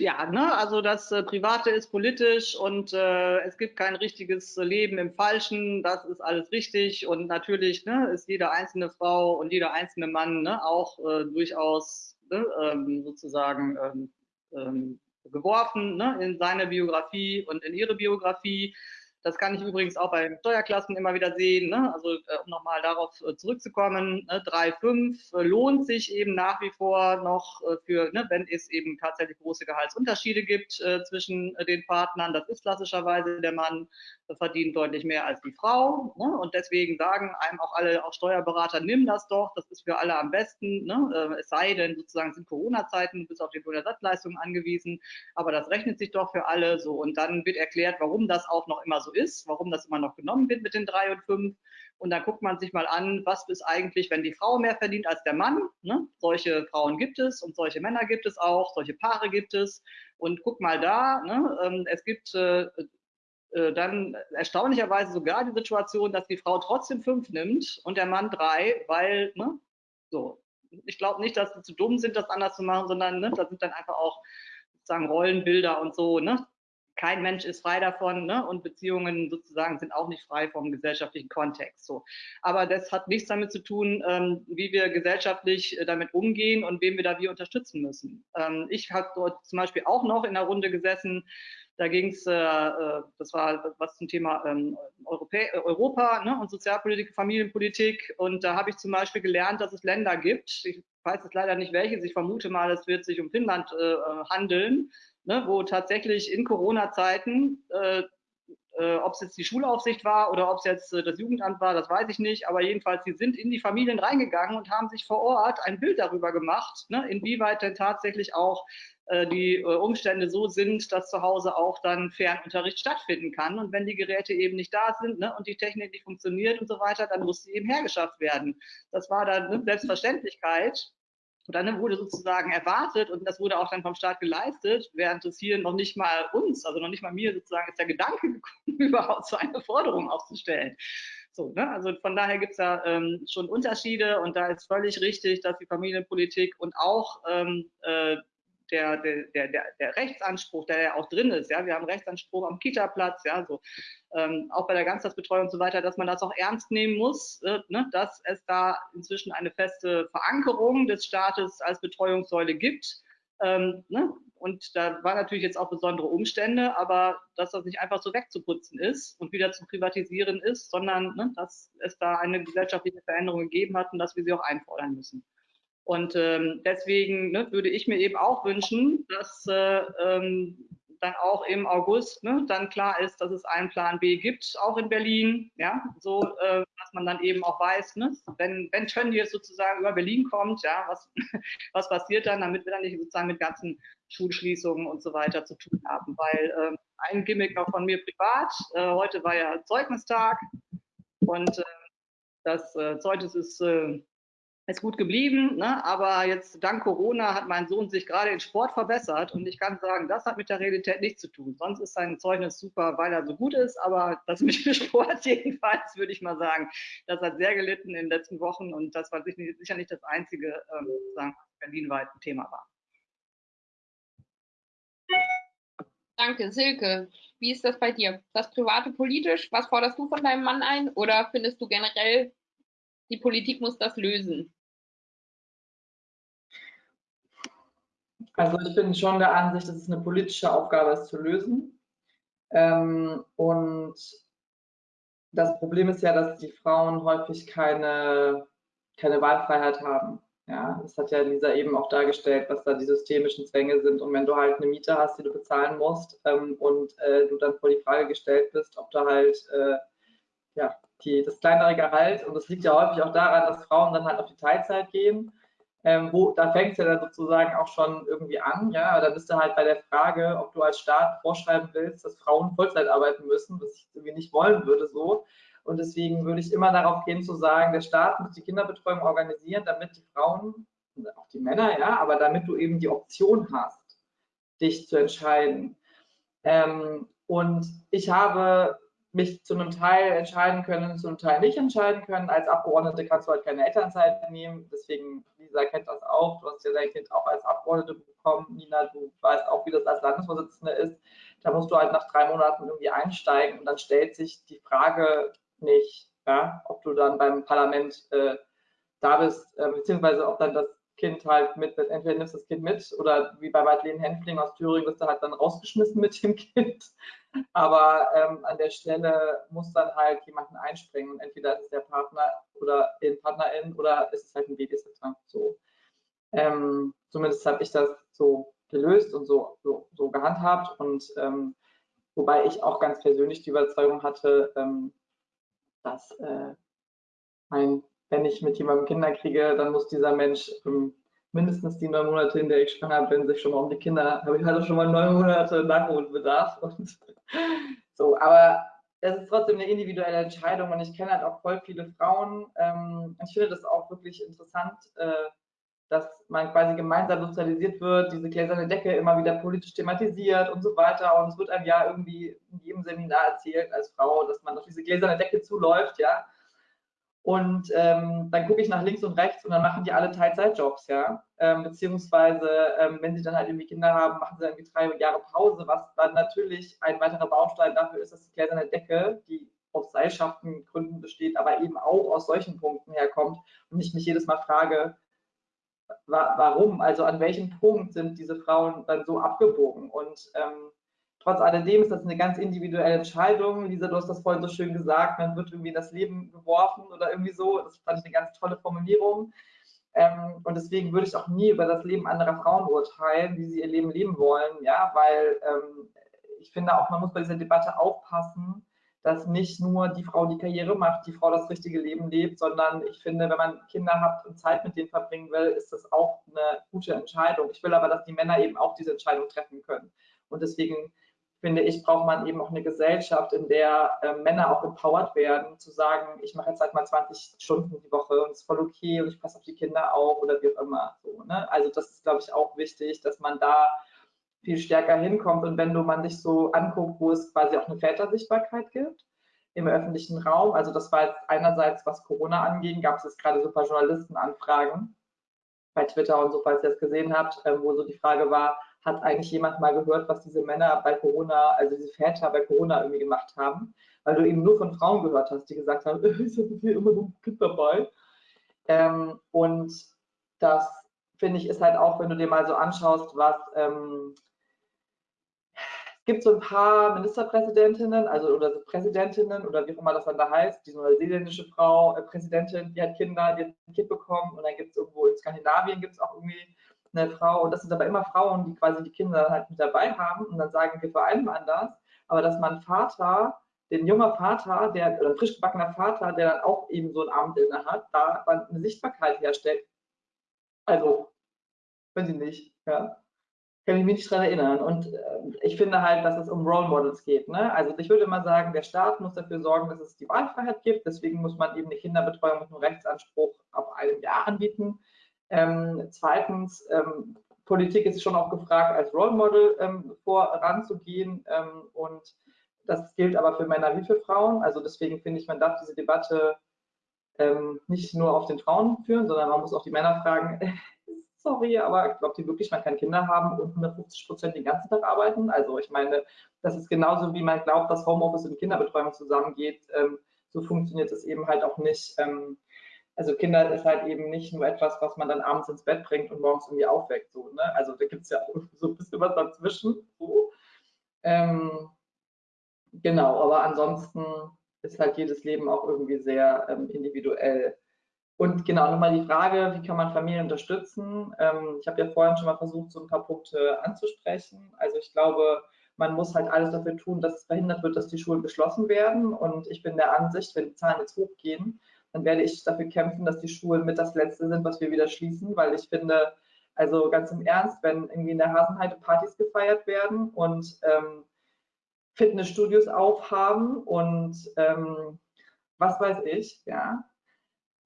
B: Ja, ne, also das äh, Private ist politisch und äh, es gibt kein richtiges Leben im Falschen, das ist alles richtig. Und natürlich ne, ist jede einzelne Frau und jeder einzelne Mann ne, auch äh, durchaus ne, ähm, sozusagen ähm, ähm, geworfen ne, in seine Biografie und in ihre Biografie. Das kann ich übrigens auch bei Steuerklassen immer wieder sehen. Ne? Also äh, um nochmal darauf äh, zurückzukommen, ne? 3,5 äh, lohnt sich eben nach wie vor noch äh, für, ne, wenn es eben tatsächlich große Gehaltsunterschiede gibt äh, zwischen den Partnern. Das ist klassischerweise der Mann verdient deutlich mehr als die Frau. Ne? Und deswegen sagen einem auch alle, auch Steuerberater, nimm das doch, das ist für alle am besten. Ne? es sei denn, sozusagen sind Corona-Zeiten bis auf die Bürgersatzleistungen angewiesen, aber das rechnet sich doch für alle so. Und dann wird erklärt, warum das auch noch immer so so ist, warum das immer noch genommen wird mit den drei und fünf. Und dann guckt man sich mal an, was ist eigentlich, wenn die Frau mehr verdient als der Mann. Ne? Solche Frauen gibt es und solche Männer gibt es auch, solche Paare gibt es. Und guck mal da, ne? Ähm, es gibt äh, äh, dann erstaunlicherweise sogar die Situation, dass die Frau trotzdem fünf nimmt und der Mann drei, weil, ne, so. Ich glaube nicht, dass sie zu dumm sind, das anders zu machen, sondern ne, das sind dann einfach auch sozusagen Rollenbilder und so, ne? Kein Mensch ist frei davon ne? und Beziehungen sozusagen sind auch nicht frei vom gesellschaftlichen Kontext. So. Aber das hat nichts damit zu tun, ähm, wie wir gesellschaftlich äh, damit umgehen und wem wir da wie unterstützen müssen. Ähm, ich habe dort zum Beispiel auch noch in der Runde gesessen, da ging es, äh, äh, das war was zum Thema ähm, Europä Europa ne, und Sozialpolitik, Familienpolitik. Und da habe ich zum Beispiel gelernt, dass es Länder gibt, ich weiß jetzt leider nicht welches, ich vermute mal, es wird sich um Finnland äh, handeln, ne, wo tatsächlich in Corona-Zeiten, äh, äh, ob es jetzt die Schulaufsicht war oder ob es jetzt äh, das Jugendamt war, das weiß ich nicht, aber jedenfalls, sie sind in die Familien reingegangen und haben sich vor Ort ein Bild darüber gemacht, ne, inwieweit denn tatsächlich auch äh, die äh, Umstände so sind, dass zu Hause auch dann Fernunterricht stattfinden kann. Und wenn die Geräte eben nicht da sind ne, und die Technik nicht funktioniert und so weiter, dann muss sie eben hergeschafft werden. Das war dann eine Selbstverständlichkeit. Und dann wurde sozusagen erwartet und das wurde auch dann vom Staat geleistet, während es hier noch nicht mal uns, also noch nicht mal mir sozusagen ist der Gedanke gekommen, überhaupt so eine Forderung aufzustellen. So, ne? Also von daher gibt es da ähm, schon Unterschiede und da ist völlig richtig, dass die Familienpolitik und auch ähm, äh, der, der, der, der Rechtsanspruch, der ja auch drin ist, ja, wir haben Rechtsanspruch am Kita-Platz, ja, so ähm, auch bei der Ganztagsbetreuung und so weiter, dass man das auch ernst nehmen muss, äh, ne, dass es da inzwischen eine feste Verankerung des Staates als Betreuungssäule gibt. Ähm, ne? Und da waren natürlich jetzt auch besondere Umstände, aber dass das nicht einfach so wegzuputzen ist und wieder zu privatisieren ist, sondern ne, dass es da eine gesellschaftliche Veränderung gegeben hat und dass wir sie auch einfordern müssen. Und ähm, deswegen ne, würde ich mir eben auch wünschen, dass äh, ähm, dann auch im August ne, dann klar ist, dass es einen Plan B gibt, auch in Berlin, ja, so, äh, dass man dann eben auch weiß, ne, wenn, wenn Tönnies sozusagen über Berlin kommt, ja, was, was passiert dann, damit wir dann nicht sozusagen mit ganzen Schulschließungen und so weiter zu tun haben, weil äh, ein Gimmick noch von mir privat, äh, heute war ja Zeugnistag. Und äh, das äh, Zeugnis ist äh, ist gut geblieben, ne? aber jetzt dank Corona hat mein Sohn sich gerade in Sport verbessert und ich kann sagen, das hat mit der Realität nichts zu tun. Sonst ist sein Zeugnis super, weil er so gut ist, aber das mit dem Sport jedenfalls, würde ich mal sagen, das hat sehr gelitten in den letzten Wochen und das war sicher nicht das einzige ähm, berlinweit Thema war.
A: Danke, Silke. Wie ist das bei dir? Das Private politisch, was forderst du von deinem Mann ein oder findest du generell, die Politik muss das lösen?
C: Also ich bin schon der Ansicht, dass es eine politische Aufgabe ist zu lösen. Ähm, und das Problem ist ja, dass die Frauen häufig keine, keine Wahlfreiheit haben. Ja, das hat ja Lisa eben auch dargestellt, was da die systemischen Zwänge sind. Und wenn du halt eine Miete hast, die du bezahlen musst ähm, und äh, du dann vor die Frage gestellt bist, ob du halt äh, ja, die, das kleinere Gehalt, und das liegt ja häufig auch daran, dass Frauen dann halt auf die Teilzeit gehen, ähm, wo, da fängt es ja dann sozusagen auch schon irgendwie an, ja, da bist du halt bei der Frage, ob du als Staat vorschreiben willst, dass Frauen Vollzeit arbeiten müssen, was ich irgendwie nicht wollen würde so. Und deswegen würde ich immer darauf gehen zu sagen, der Staat muss die Kinderbetreuung organisieren, damit die Frauen, auch die Männer, ja, aber damit du eben die Option hast, dich zu entscheiden. Ähm, und ich habe mich zu einem Teil entscheiden können, zu einem Teil nicht entscheiden können. Als Abgeordnete kannst du halt keine Elternzeit nehmen. Deswegen, Lisa kennt das auch. Du hast ja dein Kind auch als Abgeordnete bekommen. Nina, du weißt auch, wie das als Landesvorsitzende ist. Da musst du halt nach drei Monaten irgendwie einsteigen und dann stellt sich die Frage nicht, ja, ob du dann beim Parlament äh, da bist, äh, beziehungsweise ob dann das Kind halt mit, entweder nimmst das Kind mit oder wie bei Madeleine Henfling aus Thüringen wirst du halt dann rausgeschmissen mit dem Kind. Aber ähm, an der Stelle muss dann halt jemanden einspringen. Entweder ist es der Partner oder in Partnerin oder ist es halt ein Babysitter. So. Ähm, zumindest habe ich das so gelöst und so, so, so gehandhabt. Und ähm, wobei ich auch ganz persönlich die Überzeugung hatte, ähm, dass äh, mein wenn ich mit jemandem Kinder kriege, dann muss dieser Mensch ähm, mindestens die neun Monate, in der ich schwanger bin, sich schon mal um die Kinder, habe ich halt schon mal neun Monate Nachholbedarf. Und so, aber es ist trotzdem eine individuelle Entscheidung und ich kenne halt auch voll viele Frauen. Ähm, ich finde das auch wirklich interessant, äh, dass man quasi gemeinsam sozialisiert wird, diese gläserne Decke immer wieder politisch thematisiert und so weiter. Und es wird einem ja irgendwie in jedem Seminar erzählt als Frau, dass man auf diese gläserne Decke zuläuft, ja. Und ähm, dann gucke ich nach links und rechts und dann machen die alle Teilzeitjobs, ja. Ähm, beziehungsweise, ähm, wenn sie dann halt irgendwie Kinder haben, machen sie irgendwie drei Jahre Pause, was dann natürlich ein weiterer Baustein dafür ist, dass die gläserne Decke, die aus Seilschaftengründen besteht, aber eben auch aus solchen Punkten herkommt und ich mich jedes Mal frage, wa warum, also an welchem Punkt sind diese Frauen dann so abgebogen und ähm, Trotz alledem ist das eine ganz individuelle Entscheidung. Lisa, du hast das vorhin so schön gesagt, man wird irgendwie in das Leben geworfen oder irgendwie so. Das fand ich eine ganz tolle Formulierung. Ähm, und deswegen würde ich auch nie über das Leben anderer Frauen urteilen, wie sie ihr Leben leben wollen, ja, weil ähm, ich finde auch, man muss bei dieser Debatte aufpassen, dass nicht nur die Frau die Karriere macht, die Frau das richtige Leben lebt, sondern ich finde, wenn man Kinder hat und Zeit mit denen verbringen will, ist das auch eine gute Entscheidung. Ich will aber, dass die Männer eben auch diese Entscheidung treffen können. Und deswegen finde ich, braucht man eben auch eine Gesellschaft, in der äh, Männer auch empowered werden, zu sagen, ich mache jetzt halt mal 20 Stunden die Woche und es ist voll okay und ich passe auf die Kinder auf oder wie auch immer. So, ne? Also das ist, glaube ich, auch wichtig, dass man da viel stärker hinkommt. Und wenn du man sich so anguckt, wo es quasi auch eine Vätersichtbarkeit gibt im öffentlichen Raum, also das war jetzt einerseits, was Corona anging, gab es jetzt gerade super Journalistenanfragen bei Twitter und so, falls ihr es gesehen habt, äh, wo so die Frage war, hat eigentlich jemand mal gehört, was diese Männer bei Corona, also diese Väter bei Corona irgendwie gemacht haben? Weil du eben nur von Frauen gehört hast, die gesagt haben, ich habe hier immer so ein Kind dabei. Ähm, und das finde ich ist halt auch, wenn du dir mal so anschaust, was ähm, es gibt so ein paar Ministerpräsidentinnen, also oder Präsidentinnen oder wie auch immer das dann da heißt, die neuseeländische Frau, äh, Präsidentin, die hat Kinder, die hat ein Kind bekommen und dann gibt es irgendwo in Skandinavien gibt es auch irgendwie eine Frau und das sind aber immer Frauen, die quasi die Kinder halt mit dabei haben und dann sagen wir vereinbaren das, aber dass man Vater, den junger Vater, der oder frisch gebackener Vater, der dann auch eben so ein Amt inne hat, da eine Sichtbarkeit herstellt. Also, wenn sie nicht, ja kann ich mich nicht daran erinnern. Und äh, ich finde halt, dass es um Role Models geht. Ne? Also ich würde mal sagen, der Staat muss dafür sorgen, dass es die Wahlfreiheit gibt. Deswegen muss man eben eine Kinderbetreuung mit einem Rechtsanspruch auf einem Jahr anbieten. Ähm, zweitens, ähm, Politik ist schon auch gefragt, als Role Model ähm, voranzugehen. Ähm, und das gilt aber für Männer wie für Frauen. Also deswegen finde ich, man darf diese Debatte ähm, nicht nur auf den Frauen führen, sondern man muss auch die Männer fragen, sorry, aber glaubt ihr wirklich, man kann Kinder haben und 150 Prozent den ganzen Tag arbeiten? Also ich meine, das ist genauso, wie man glaubt, dass Homeoffice und Kinderbetreuung zusammengeht. Ähm, so funktioniert es eben halt auch nicht. Also Kinder ist halt eben nicht nur etwas, was man dann abends ins Bett bringt und morgens irgendwie aufweckt. So, ne? Also da gibt es ja auch so ein bisschen was dazwischen. So. Ähm, genau, aber ansonsten ist halt jedes Leben auch irgendwie sehr ähm, individuell. Und genau, nochmal die Frage, wie kann man Familien unterstützen? Ähm, ich habe ja vorhin schon mal versucht, so ein paar Punkte anzusprechen. Also ich glaube, man muss halt alles dafür tun, dass es verhindert wird, dass die Schulen geschlossen werden. Und ich bin der Ansicht, wenn die Zahlen jetzt hochgehen, dann werde ich dafür kämpfen, dass die Schulen mit das Letzte sind, was wir wieder schließen, weil ich finde, also ganz im Ernst, wenn irgendwie in der Hasenheide Partys gefeiert werden und ähm, Fitnessstudios aufhaben und ähm, was weiß ich, ja,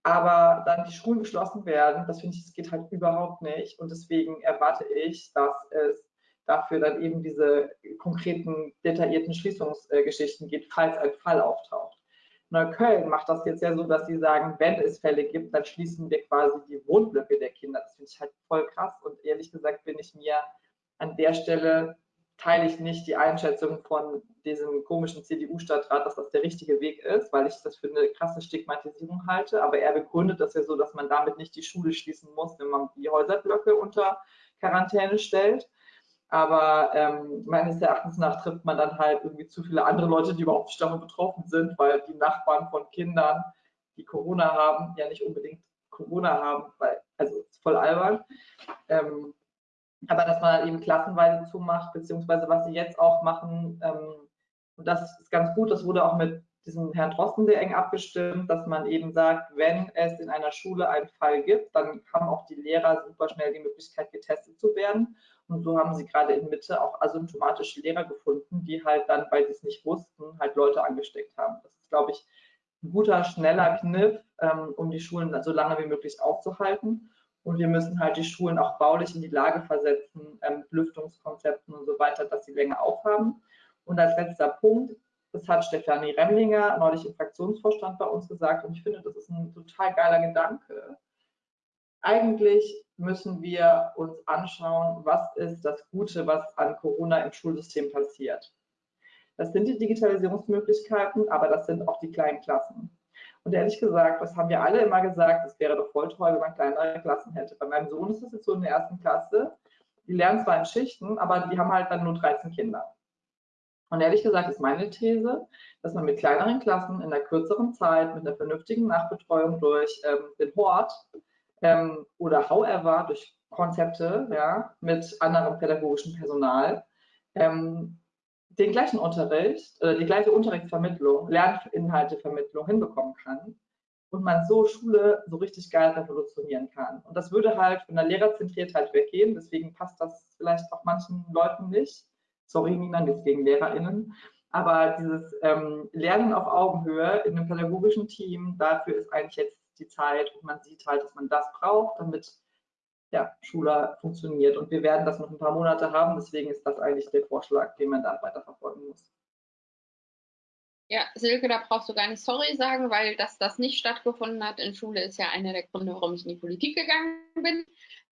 C: aber dann die Schulen geschlossen werden, das finde ich, das geht halt überhaupt nicht. Und deswegen erwarte ich, dass es dafür dann eben diese konkreten, detaillierten Schließungsgeschichten geht, falls ein Fall auftaucht. Neukölln macht das jetzt ja so, dass sie sagen, wenn es Fälle gibt, dann schließen wir quasi die Wohnblöcke der Kinder. Das finde ich halt voll krass. Und ehrlich gesagt bin ich mir an der Stelle teile ich nicht die Einschätzung von diesem komischen CDU-Stadtrat, dass das der richtige Weg ist, weil ich das für eine krasse Stigmatisierung halte. Aber er begründet das ja so, dass man damit nicht die Schule schließen muss, wenn man die Häuserblöcke unter Quarantäne stellt. Aber ähm, meines Erachtens nach trifft man dann halt irgendwie zu viele andere Leute, die überhaupt nicht davon betroffen sind, weil die Nachbarn von Kindern, die Corona haben, ja nicht unbedingt Corona haben, weil, also voll albern. Ähm, aber dass man eben klassenweise zumacht, beziehungsweise was sie jetzt auch machen, ähm, und das ist ganz gut, das wurde auch mit diesem Herrn Drosten sehr eng abgestimmt, dass man eben sagt, wenn es in einer Schule einen Fall gibt, dann haben auch die Lehrer super schnell die Möglichkeit, getestet zu werden. Und so haben sie gerade in Mitte auch asymptomatische Lehrer gefunden, die halt dann, weil sie es nicht wussten, halt Leute angesteckt haben. Das ist, glaube ich, ein guter, schneller Kniff, ähm, um die Schulen so lange wie möglich aufzuhalten. Und wir müssen halt die Schulen auch baulich in die Lage versetzen, ähm, Lüftungskonzepten und so weiter, dass sie länger aufhaben. Und als letzter Punkt, das hat Stefanie Remlinger neulich im Fraktionsvorstand bei uns gesagt und ich finde, das ist ein total geiler Gedanke. Eigentlich müssen wir uns anschauen, was ist das Gute, was an Corona im Schulsystem passiert. Das sind die Digitalisierungsmöglichkeiten, aber das sind auch die kleinen Klassen. Und ehrlich gesagt, das haben wir alle immer gesagt, es wäre doch voll toll, wenn man kleinere Klassen hätte. Bei meinem Sohn ist es jetzt so in der ersten Klasse. Die lernen zwar in Schichten, aber die haben halt dann nur 13 Kinder. Und ehrlich gesagt ist meine These, dass man mit kleineren Klassen in einer kürzeren Zeit, mit einer vernünftigen Nachbetreuung durch ähm, den Hort ähm, oder however durch Konzepte ja, mit anderem pädagogischem Personal ähm, den gleichen Unterricht, äh, die gleiche Unterrichtsvermittlung, Lerninhaltevermittlung hinbekommen kann und man so Schule so richtig geil revolutionieren kann. Und das würde halt von der Lehrerzentriertheit weggehen, deswegen passt das vielleicht auch manchen Leuten nicht. Sorry, Nina, nichts gegen LehrerInnen. Aber dieses ähm, Lernen auf Augenhöhe in einem pädagogischen Team, dafür ist eigentlich jetzt die Zeit und man sieht halt, dass man das braucht, damit ja, Schule funktioniert. Und wir werden das noch ein paar Monate haben. Deswegen ist das eigentlich der Vorschlag, den man da weiterverfolgen muss.
A: Ja, Silke, da brauchst du gar nicht sorry sagen, weil dass das nicht stattgefunden hat in Schule, ist ja einer der Gründe, warum ich in die Politik gegangen bin.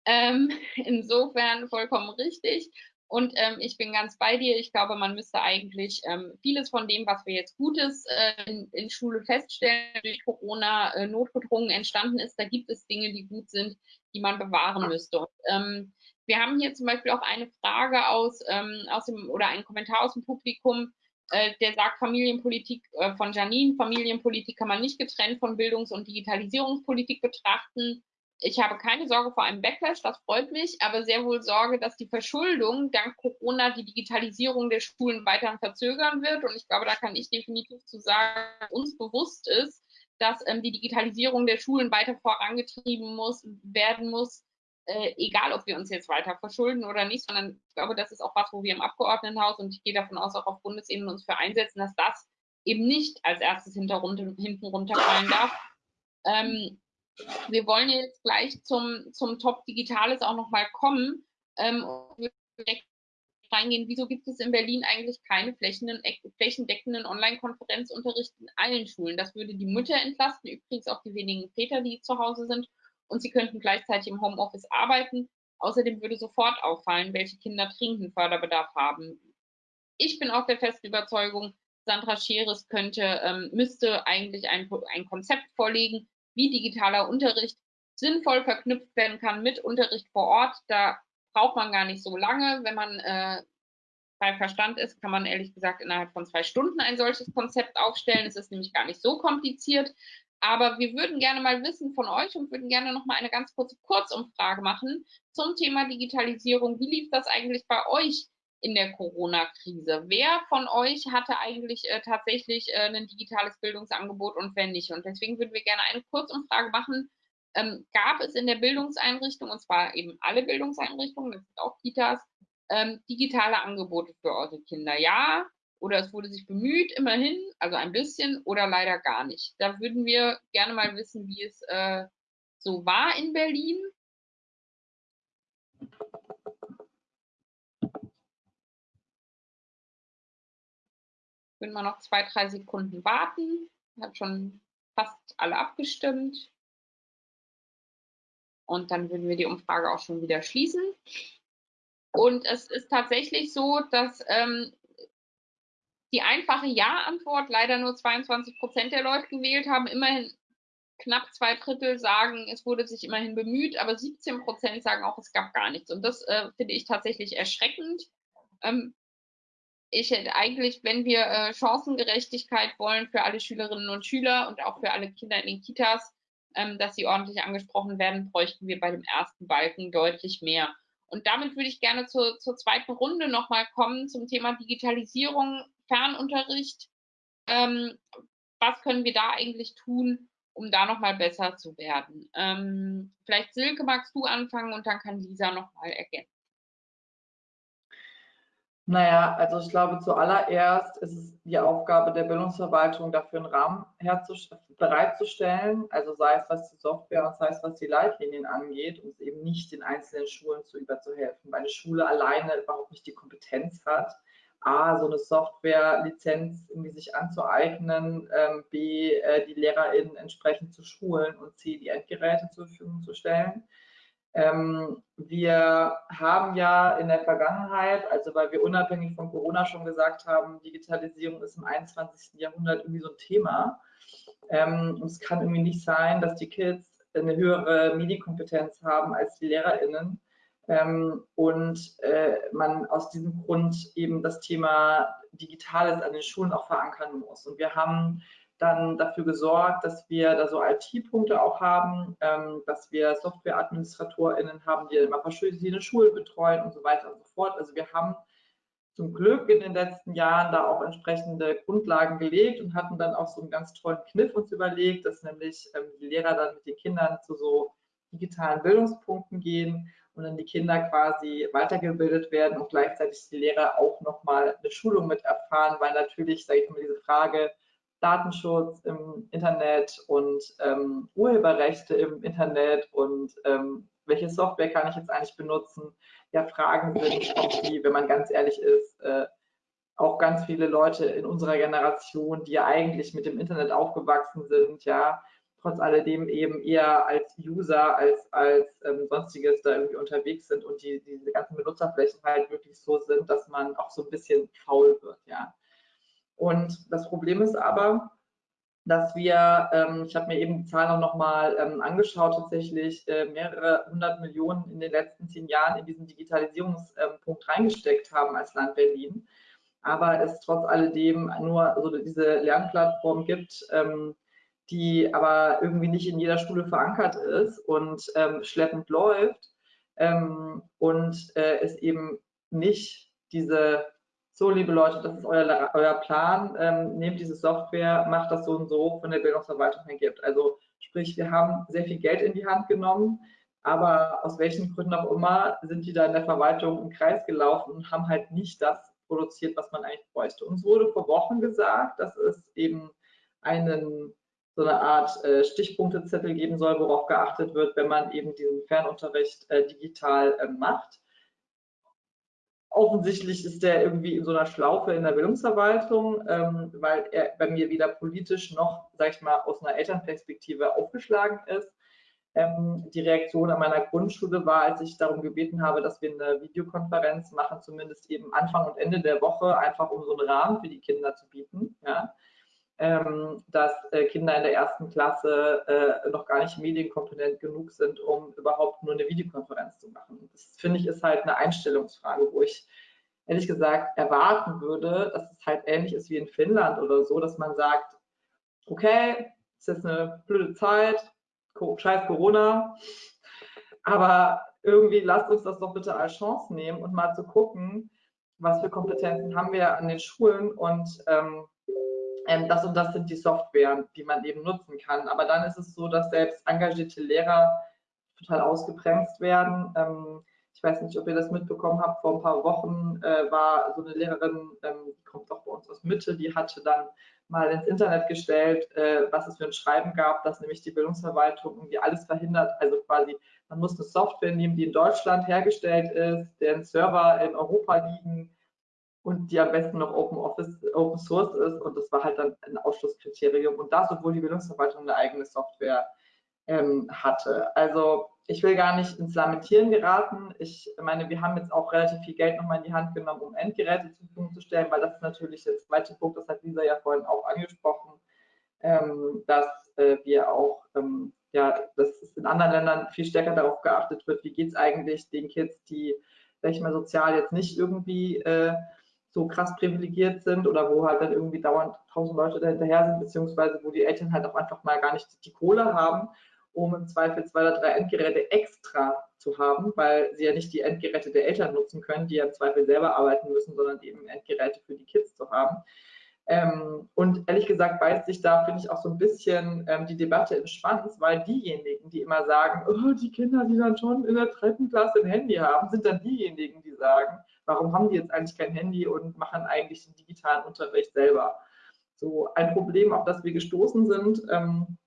A: Ähm, insofern vollkommen richtig. Und ähm, ich bin ganz bei dir. Ich glaube, man müsste eigentlich ähm, vieles von dem, was wir jetzt Gutes äh, in, in, Schule feststellen, durch Corona äh, notgedrungen entstanden ist, da gibt es Dinge, die gut sind, die man bewahren müsste. Und, ähm, wir haben hier zum Beispiel auch eine Frage aus, ähm, aus dem oder einen Kommentar aus dem Publikum, äh, der sagt Familienpolitik äh, von Janine, Familienpolitik kann man nicht getrennt von Bildungs- und Digitalisierungspolitik betrachten. Ich habe keine Sorge vor einem Backlash, das freut mich, aber sehr wohl Sorge, dass die Verschuldung dank Corona die Digitalisierung der Schulen weiter verzögern wird. Und ich glaube, da kann ich definitiv zu sagen, uns bewusst ist, dass ähm, die Digitalisierung der Schulen weiter vorangetrieben muss, werden muss, äh, egal ob wir uns jetzt weiter verschulden oder nicht, sondern ich glaube, das ist auch was, wo wir im Abgeordnetenhaus und ich gehe davon aus, auch auf Bundesebene uns für einsetzen, dass das eben nicht als erstes hinten runterfallen darf. Ähm, wir wollen jetzt gleich zum, zum Top Digitales auch nochmal kommen ähm, und reingehen, wieso gibt es in Berlin eigentlich keine flächendeckenden Online-Konferenzunterricht in allen Schulen? Das würde die Mütter entlasten, übrigens auch die wenigen Väter, die zu Hause sind und sie könnten gleichzeitig im Homeoffice arbeiten. Außerdem würde sofort auffallen, welche Kinder dringenden Förderbedarf haben. Ich bin auch der festen Überzeugung, Sandra Scheres könnte, ähm, müsste eigentlich ein, ein Konzept vorlegen, wie digitaler Unterricht sinnvoll verknüpft werden kann mit Unterricht vor Ort. Da braucht man gar nicht so lange. Wenn man äh, bei Verstand ist, kann man ehrlich gesagt innerhalb von zwei Stunden ein solches Konzept aufstellen. Es ist nämlich gar nicht so kompliziert. Aber wir würden gerne mal wissen von euch und würden gerne noch mal eine ganz kurze Kurzumfrage machen zum Thema Digitalisierung. Wie lief das eigentlich bei euch in der Corona-Krise? Wer von euch hatte eigentlich äh, tatsächlich äh, ein digitales Bildungsangebot und wer nicht? Und deswegen würden wir gerne eine Kurzumfrage machen. Ähm, gab es in der Bildungseinrichtung, und zwar eben alle Bildungseinrichtungen, das sind auch Kitas, ähm, digitale Angebote für eure Kinder? Ja, oder es wurde sich bemüht, immerhin, also ein bisschen oder leider gar nicht. Da würden wir gerne mal wissen, wie es äh, so war in Berlin. Würden wir noch zwei, drei Sekunden warten. Hat schon fast alle abgestimmt. Und dann würden wir die Umfrage auch schon wieder schließen. Und es ist tatsächlich so, dass ähm, die einfache Ja-Antwort leider nur 22 Prozent der Leute gewählt haben. Immerhin knapp zwei Drittel sagen, es wurde sich immerhin bemüht, aber 17 Prozent sagen auch, es gab gar nichts. Und das äh, finde ich tatsächlich erschreckend. Ähm, ich hätte eigentlich, wenn wir äh, Chancengerechtigkeit wollen für alle Schülerinnen und Schüler und auch für alle Kinder in den Kitas, ähm, dass sie ordentlich angesprochen werden, bräuchten wir bei dem ersten Balken deutlich mehr. Und damit würde ich gerne zur, zur zweiten Runde nochmal kommen zum Thema Digitalisierung Fernunterricht. Ähm, was können wir da eigentlich tun, um da nochmal besser zu werden? Ähm, vielleicht Silke, magst du anfangen und dann kann Lisa nochmal ergänzen.
C: Naja, also ich glaube, zuallererst ist es die Aufgabe der Bildungsverwaltung, dafür einen Rahmen bereitzustellen, also sei es was die Software und sei es was die Leitlinien angeht, um es eben nicht den einzelnen Schulen zu überzuhelfen, weil eine Schule alleine überhaupt nicht die Kompetenz hat, A, so eine Software-Lizenz irgendwie sich anzueignen, ähm, B, äh, die LehrerInnen entsprechend zu schulen und C, die Endgeräte zur Verfügung zu stellen. Ähm, wir haben ja in der Vergangenheit, also weil wir unabhängig von Corona schon gesagt haben, Digitalisierung ist im 21. Jahrhundert irgendwie so ein Thema. Ähm, und es kann irgendwie nicht sein, dass die Kids eine höhere Medienkompetenz haben als die LehrerInnen ähm, und äh, man aus diesem Grund eben das Thema Digitales an den Schulen auch verankern muss. Und wir haben dann dafür gesorgt, dass wir da so IT-Punkte auch haben, ähm, dass wir Software-AdministratorInnen haben, die immer verschiedene Schulen betreuen und so weiter und so fort. Also wir haben zum Glück in den letzten Jahren da auch entsprechende Grundlagen gelegt und hatten dann auch so einen ganz tollen Kniff uns überlegt, dass nämlich ähm, die Lehrer dann mit den Kindern zu so digitalen Bildungspunkten gehen und dann die Kinder quasi weitergebildet werden und gleichzeitig die Lehrer auch nochmal eine Schulung mit erfahren, weil natürlich, sage ich mal, diese Frage Datenschutz im Internet und ähm, Urheberrechte im Internet und ähm, welche Software kann ich jetzt eigentlich benutzen, ja Fragen sind, auf die, wenn man ganz ehrlich ist, äh, auch ganz viele Leute in unserer Generation, die ja eigentlich mit dem Internet aufgewachsen sind, ja, trotz alledem eben eher als User, als als ähm, sonstiges da irgendwie unterwegs sind und die, diese ganzen Benutzerflächen halt wirklich so sind, dass man auch so ein bisschen faul wird, ja. Und das Problem ist aber, dass wir, ähm, ich habe mir eben die Zahlen auch nochmal ähm, angeschaut, tatsächlich äh, mehrere hundert Millionen in den letzten zehn Jahren in diesen Digitalisierungspunkt reingesteckt haben als Land Berlin. Aber es trotz alledem nur so diese Lernplattform gibt, ähm, die aber irgendwie nicht in jeder Schule verankert ist und ähm, schleppend läuft ähm, und äh, es eben nicht diese so, liebe Leute, das ist euer, euer Plan, ähm, nehmt diese Software, macht das so und so von der Bildungsverwaltung her gibt. Also sprich, wir haben sehr viel Geld in die Hand genommen, aber aus welchen Gründen auch immer sind die da in der Verwaltung im Kreis gelaufen und haben halt nicht das produziert, was man eigentlich bräuchte. Uns wurde vor Wochen gesagt, dass es eben einen so eine Art äh, Stichpunktezettel geben soll, worauf geachtet wird, wenn man eben diesen Fernunterricht äh, digital äh, macht offensichtlich ist der irgendwie in so einer Schlaufe in der Bildungsverwaltung, ähm, weil er bei mir weder politisch noch, sag ich mal, aus einer Elternperspektive aufgeschlagen ist. Ähm, die Reaktion an meiner Grundschule war, als ich darum gebeten habe, dass wir eine Videokonferenz machen, zumindest eben Anfang und Ende der Woche, einfach um so einen Rahmen für die Kinder zu bieten. Ja ähm, dass äh, Kinder in der ersten Klasse äh, noch gar nicht medienkompetent genug sind, um überhaupt nur eine Videokonferenz zu machen. Das finde ich ist halt eine Einstellungsfrage, wo ich ehrlich gesagt erwarten würde, dass es halt ähnlich ist wie in Finnland oder so, dass man sagt, okay, es ist eine blöde Zeit, scheiß Corona, aber irgendwie lasst uns das doch bitte als Chance nehmen und mal zu gucken, was für Kompetenzen haben wir an den Schulen und ähm, ähm, das und das sind die Software, die man eben nutzen kann. Aber dann ist es so, dass selbst engagierte Lehrer total ausgebremst werden. Ähm, ich weiß nicht, ob ihr das mitbekommen habt, vor ein paar Wochen äh, war so eine Lehrerin, ähm, die kommt auch bei uns aus Mitte, die hatte dann mal ins Internet gestellt, äh, was es für ein Schreiben gab, dass nämlich die Bildungsverwaltung irgendwie alles verhindert. Also quasi, man muss eine Software nehmen, die in Deutschland hergestellt ist, deren Server in Europa liegen, und die am besten noch Open Office, Open Source ist. Und das war halt dann ein Ausschlusskriterium. Und das, obwohl die Bildungsverwaltung eine eigene Software ähm, hatte. Also ich will gar nicht ins Lamentieren geraten. Ich meine, wir haben jetzt auch relativ viel Geld nochmal in die Hand genommen, um Endgeräte zur Verfügung zu stellen, weil das ist natürlich der zweite Punkt, das hat Lisa ja vorhin auch angesprochen, ähm, dass äh, wir auch, ähm, ja, dass es in anderen Ländern viel stärker darauf geachtet wird, wie geht es eigentlich den Kids, die, sag ich mal, sozial jetzt nicht irgendwie äh, so krass privilegiert sind oder wo halt dann irgendwie dauernd tausend Leute dahinterher sind, beziehungsweise wo die Eltern halt auch einfach mal gar nicht die Kohle haben, um im Zweifel zwei oder drei Endgeräte extra zu haben, weil sie ja nicht die Endgeräte der Eltern nutzen können, die ja im Zweifel selber arbeiten müssen, sondern eben Endgeräte für die Kids zu haben. Ähm, und ehrlich gesagt beißt sich da, finde ich, auch so ein bisschen ähm, die Debatte im Schwanz, weil diejenigen, die immer sagen, oh, die Kinder, die dann schon in der dritten Klasse ein Handy haben, sind dann diejenigen, die sagen, warum haben die jetzt eigentlich kein Handy und machen eigentlich den digitalen Unterricht selber? So ein Problem, auf das wir gestoßen sind. Ähm,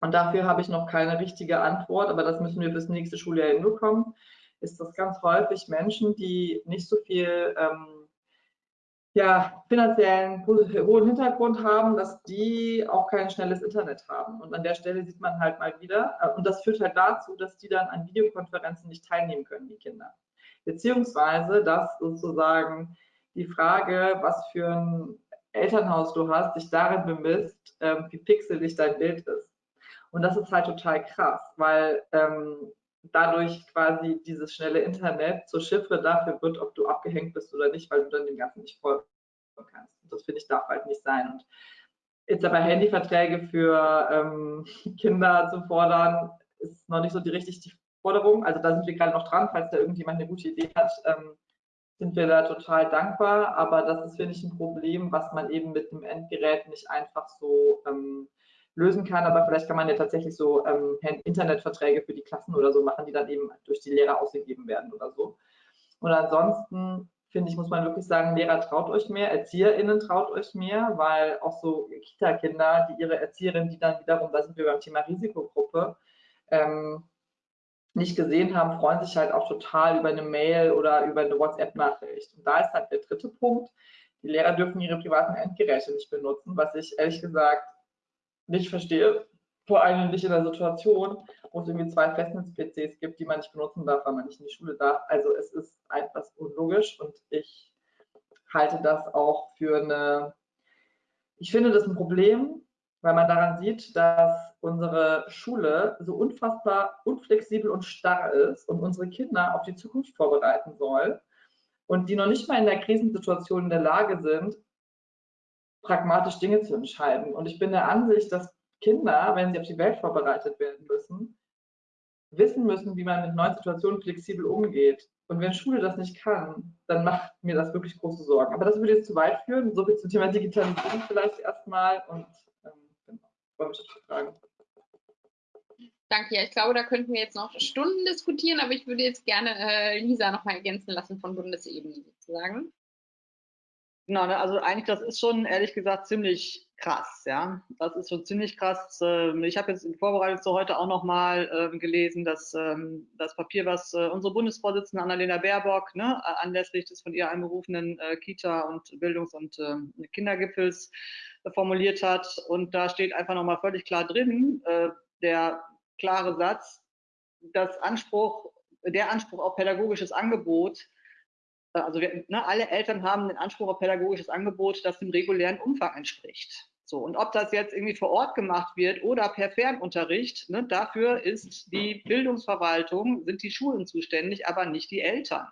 C: und dafür habe ich noch keine richtige Antwort, aber das müssen wir bis nächste Schuljahr hinbekommen, ist das ganz häufig Menschen, die nicht so viel ähm, ja, finanziellen hohen Hintergrund haben, dass die auch kein schnelles Internet haben. Und an der Stelle sieht man halt mal wieder, äh, und das führt halt dazu, dass die dann an Videokonferenzen nicht teilnehmen können, die Kinder beziehungsweise dass sozusagen die Frage, was für ein Elternhaus du hast, dich darin bemisst, ähm, wie pixelig dein Bild ist. Und das ist halt total krass, weil ähm, dadurch quasi dieses schnelle Internet zur Chiffre dafür wird, ob du abgehängt bist oder nicht, weil du dann dem Ganzen nicht folgen kannst. Und das finde ich darf halt nicht sein. Und jetzt aber Handyverträge für ähm, Kinder zu fordern, ist noch nicht so die richtig die Forderung. Also da sind wir gerade noch dran, falls da irgendjemand eine gute Idee hat, ähm, sind wir da total dankbar. Aber das ist, finde ich, ein Problem, was man eben mit dem Endgerät nicht einfach so ähm, lösen kann. Aber vielleicht kann man ja tatsächlich so ähm, Internetverträge für die Klassen oder so machen, die dann eben durch die Lehrer ausgegeben werden oder so. Und ansonsten finde ich, muss man wirklich sagen, Lehrer traut euch mehr, ErzieherInnen traut euch mehr, weil auch so Kita-Kinder, die ihre Erzieherin, die dann wiederum, da sind wir beim Thema Risikogruppe, ähm, nicht gesehen haben, freuen sich halt auch total über eine Mail oder über eine WhatsApp-Nachricht. Und da ist halt der dritte Punkt, Die Lehrer dürfen ihre privaten Endgeräte nicht benutzen, was ich ehrlich gesagt nicht verstehe. Vor allem nicht in der Situation, wo es irgendwie zwei Festnetz-PCs gibt, die man nicht benutzen darf, weil man nicht in die Schule darf. Also es ist einfach unlogisch und ich halte das auch für eine, ich finde das ein Problem, weil man daran sieht, dass unsere Schule so unfassbar unflexibel und starr ist und unsere Kinder auf die Zukunft vorbereiten soll und die noch nicht mal in der Krisensituation in der Lage sind, pragmatisch Dinge zu entscheiden. Und ich bin der Ansicht, dass Kinder, wenn sie auf die Welt vorbereitet werden müssen, wissen müssen, wie man mit neuen Situationen flexibel umgeht. Und wenn Schule das nicht kann, dann macht mir das wirklich große Sorgen. Aber das würde jetzt zu weit führen. So viel zum Thema Digitalisierung vielleicht erstmal. Und Fragen.
A: Danke, ja, ich glaube, da könnten wir jetzt noch Stunden diskutieren, aber ich würde jetzt gerne äh, Lisa nochmal ergänzen lassen von Bundesebene sozusagen.
B: Genau, ne, also eigentlich, das ist schon ehrlich gesagt ziemlich krass, ja. Das ist schon ziemlich krass. Ähm, ich habe jetzt in Vorbereitung zu heute auch nochmal äh, gelesen, dass ähm, das Papier, was äh, unsere Bundesvorsitzende Annalena Baerbock ne, anlässlich des von ihr einberufenen äh, Kita- und Bildungs- und ähm, Kindergipfels formuliert hat. Und da steht einfach nochmal völlig klar drin, äh, der klare Satz, dass Anspruch, der Anspruch auf pädagogisches Angebot, äh, also wir, ne, alle Eltern haben den Anspruch auf pädagogisches Angebot, das dem regulären Umfang entspricht. So, und ob das jetzt irgendwie vor Ort gemacht wird oder per Fernunterricht, ne, dafür ist die Bildungsverwaltung, sind die Schulen zuständig, aber nicht die Eltern.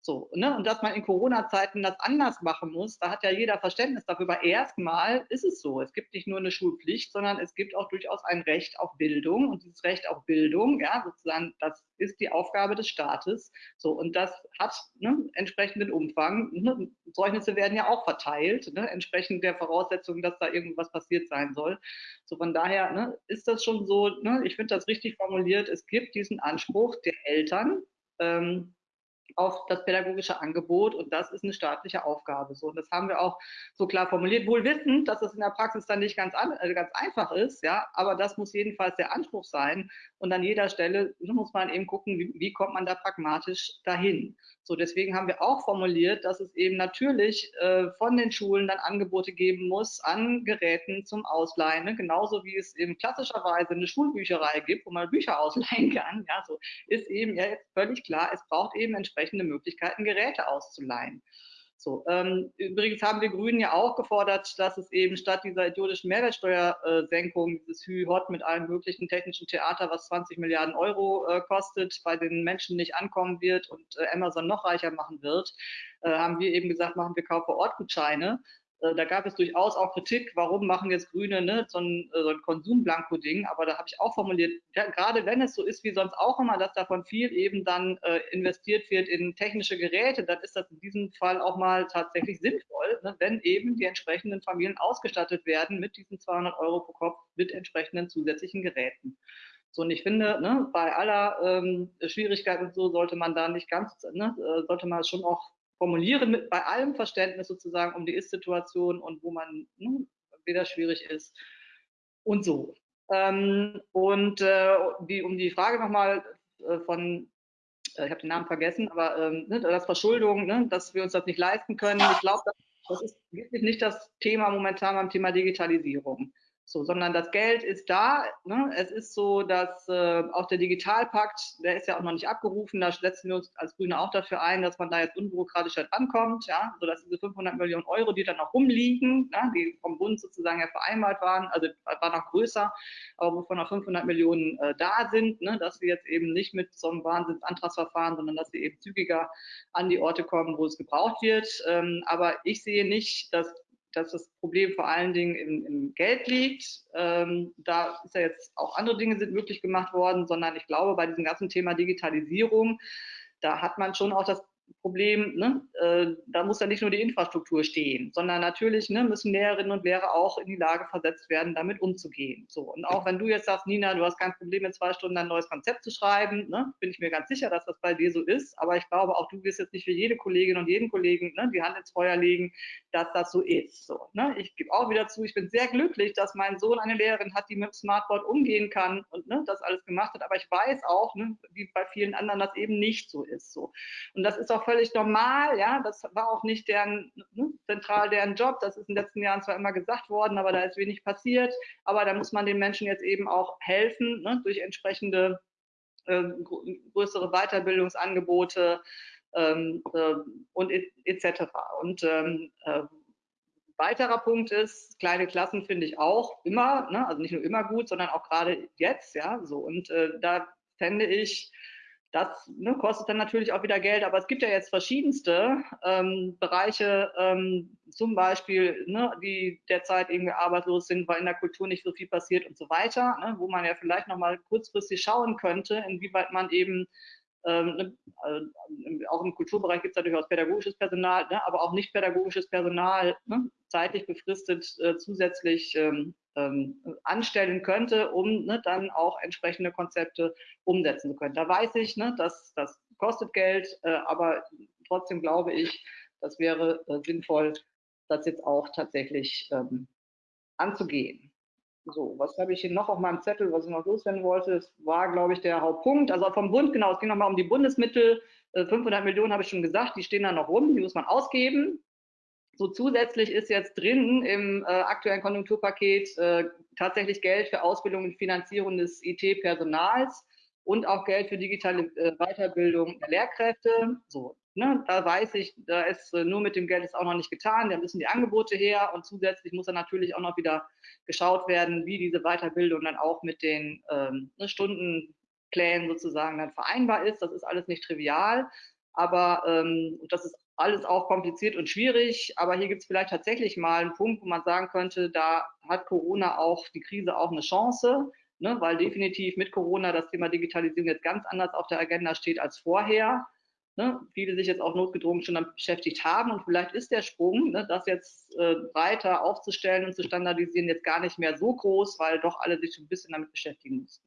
B: So, ne? Und dass man in Corona-Zeiten das anders machen muss, da hat ja jeder Verständnis dafür. Aber erstmal ist es so. Es gibt nicht nur eine Schulpflicht, sondern es gibt auch durchaus ein Recht auf Bildung. Und dieses Recht auf Bildung, ja, sozusagen, das ist die Aufgabe des Staates. So, und das hat ne, entsprechenden Umfang. Ne? Zeugnisse werden ja auch verteilt, ne, entsprechend der Voraussetzung, dass da irgendwas passiert sein soll. So, von daher ne, ist das schon so, ne, ich finde das richtig formuliert. Es gibt diesen Anspruch der Eltern, ähm, auf das pädagogische Angebot und das ist eine staatliche Aufgabe. So, und das haben wir auch so klar formuliert, wohl wissend, dass es in der Praxis dann nicht ganz, an, äh, ganz einfach ist, ja, aber das muss jedenfalls der Anspruch sein und an jeder Stelle muss man eben gucken, wie, wie kommt man da pragmatisch dahin. So, deswegen haben wir auch formuliert, dass es eben natürlich äh, von den Schulen dann Angebote geben muss an Geräten zum Ausleihen, ne? genauso wie es eben klassischerweise eine Schulbücherei gibt, wo man Bücher ausleihen kann. Ja, so ist eben ja jetzt völlig klar, es braucht eben entsprechende Möglichkeiten, Geräte auszuleihen. So, ähm, übrigens haben wir Grünen ja auch gefordert, dass es eben statt dieser idiotischen Mehrwertsteuersenkung, dieses Hü-Hot mit allen möglichen technischen Theater, was 20 Milliarden Euro äh, kostet, bei den Menschen nicht ankommen wird und äh, Amazon noch reicher machen wird, äh, haben wir eben gesagt, machen wir Kauf-vor-Ort-Gutscheine. Äh, da gab es durchaus auch Kritik, warum machen jetzt Grüne ne, so ein, äh, so ein Konsumblanko-Ding, aber da habe ich auch formuliert, gerade wenn es so ist wie sonst auch immer, dass davon viel eben dann äh, investiert wird in technische Geräte, dann ist das in diesem Fall auch mal tatsächlich sinnvoll, ne, wenn eben die entsprechenden Familien ausgestattet werden mit diesen 200 Euro pro Kopf mit entsprechenden zusätzlichen Geräten. So, und ich finde, ne, bei aller ähm, Schwierigkeit und so sollte man da nicht ganz, ne, äh, sollte man schon auch formulieren mit bei allem Verständnis sozusagen um die Ist-Situation und wo man ne, wieder schwierig ist und so. Ähm, und äh, die, um die Frage nochmal äh, von, äh, ich habe den Namen vergessen, aber ähm, ne, das Verschuldung, ne, dass wir uns das nicht leisten können. Ich glaube, das ist wirklich nicht das Thema momentan beim Thema Digitalisierung. So, sondern das Geld ist da. Ne? Es ist so, dass äh, auch der Digitalpakt, der ist ja auch noch nicht abgerufen, da setzen wir uns als Grüne auch dafür ein, dass man da jetzt unbürokratisch halt rankommt, ja, sodass diese 500 Millionen Euro, die dann noch rumliegen, ja, die vom Bund sozusagen ja vereinbart waren, also war noch größer, aber wovon noch 500 Millionen äh, da sind, ne? dass wir jetzt eben nicht mit so einem Wahnsinnsantragsverfahren, sondern dass wir eben zügiger an die Orte kommen, wo es gebraucht wird. Ähm, aber ich sehe nicht, dass dass das Problem vor allen Dingen im, im Geld liegt. Ähm, da ist ja jetzt auch andere Dinge sind möglich gemacht worden, sondern ich glaube, bei diesem ganzen Thema Digitalisierung, da hat man schon auch das Problem, ne, äh, da muss ja nicht nur die Infrastruktur stehen, sondern natürlich ne, müssen Lehrerinnen und Lehrer auch in die Lage versetzt werden, damit umzugehen. So, und auch wenn du jetzt sagst, Nina, du hast kein Problem, in zwei Stunden ein neues Konzept zu schreiben, ne, bin ich mir ganz sicher, dass das bei dir so ist. Aber ich glaube, auch du wirst jetzt nicht für jede Kollegin und jeden Kollegen ne, die Hand ins Feuer legen, dass das so ist. So, ne? Ich gebe auch wieder zu, ich bin sehr glücklich, dass mein Sohn eine Lehrerin hat, die mit dem Smartboard umgehen kann und ne, das alles gemacht hat. Aber ich weiß auch, ne, wie bei vielen anderen, dass eben nicht so ist. So. Und das ist auch auch völlig normal. Ja, das war auch nicht deren ne, zentral deren Job. Das ist in den letzten Jahren zwar immer gesagt worden, aber da ist wenig passiert. Aber da muss man den Menschen jetzt eben auch helfen ne, durch entsprechende äh, größere Weiterbildungsangebote ähm, äh, und etc. Und ähm, äh, weiterer Punkt ist, kleine Klassen finde ich auch immer, ne, also nicht nur immer gut, sondern auch gerade jetzt, ja, so. Und äh, da fände ich, das ne, kostet dann natürlich auch wieder Geld, aber es gibt ja jetzt verschiedenste ähm, Bereiche, ähm, zum Beispiel, ne, die derzeit irgendwie arbeitslos sind, weil in der Kultur nicht so viel passiert und so weiter, ne, wo man ja vielleicht nochmal kurzfristig schauen könnte, inwieweit man eben ähm, ne, äh, auch im Kulturbereich gibt es ja durchaus pädagogisches Personal, ne, aber auch nicht pädagogisches Personal ne, zeitlich befristet äh, zusätzlich ähm, ähm, anstellen könnte, um ne, dann auch entsprechende Konzepte umsetzen zu können. Da weiß ich, ne, dass das kostet Geld, äh, aber trotzdem glaube ich, das wäre äh, sinnvoll, das jetzt auch tatsächlich ähm, anzugehen. So, was habe ich hier noch auf meinem Zettel, was ich noch loswerden wollte? Das war, glaube ich, der Hauptpunkt. Also vom Bund, genau, es ging nochmal um die Bundesmittel. 500 äh, Millionen habe ich schon gesagt, die stehen da noch rum, die muss man ausgeben. So zusätzlich ist jetzt drin im äh, aktuellen Konjunkturpaket äh, tatsächlich Geld für Ausbildung und Finanzierung des IT-Personals und auch Geld für digitale äh, Weiterbildung der Lehrkräfte. So, ne, da weiß ich, da ist äh, nur mit dem Geld ist auch noch nicht getan, da müssen die Angebote her und zusätzlich muss dann natürlich auch noch wieder geschaut werden, wie diese Weiterbildung dann auch mit den ähm, ne, Stundenplänen sozusagen dann vereinbar ist. Das ist alles nicht trivial, aber ähm, das ist alles auch kompliziert und schwierig. Aber hier gibt es vielleicht tatsächlich mal einen Punkt, wo man sagen könnte, da hat Corona auch, die Krise auch eine Chance ne, weil definitiv mit Corona das Thema Digitalisierung jetzt ganz anders auf der Agenda steht als vorher. Ne, viele sich jetzt auch notgedrungen schon damit beschäftigt haben und vielleicht ist der Sprung, ne, das jetzt äh, breiter aufzustellen und zu standardisieren, jetzt gar nicht mehr so groß, weil doch alle sich ein bisschen damit beschäftigen mussten.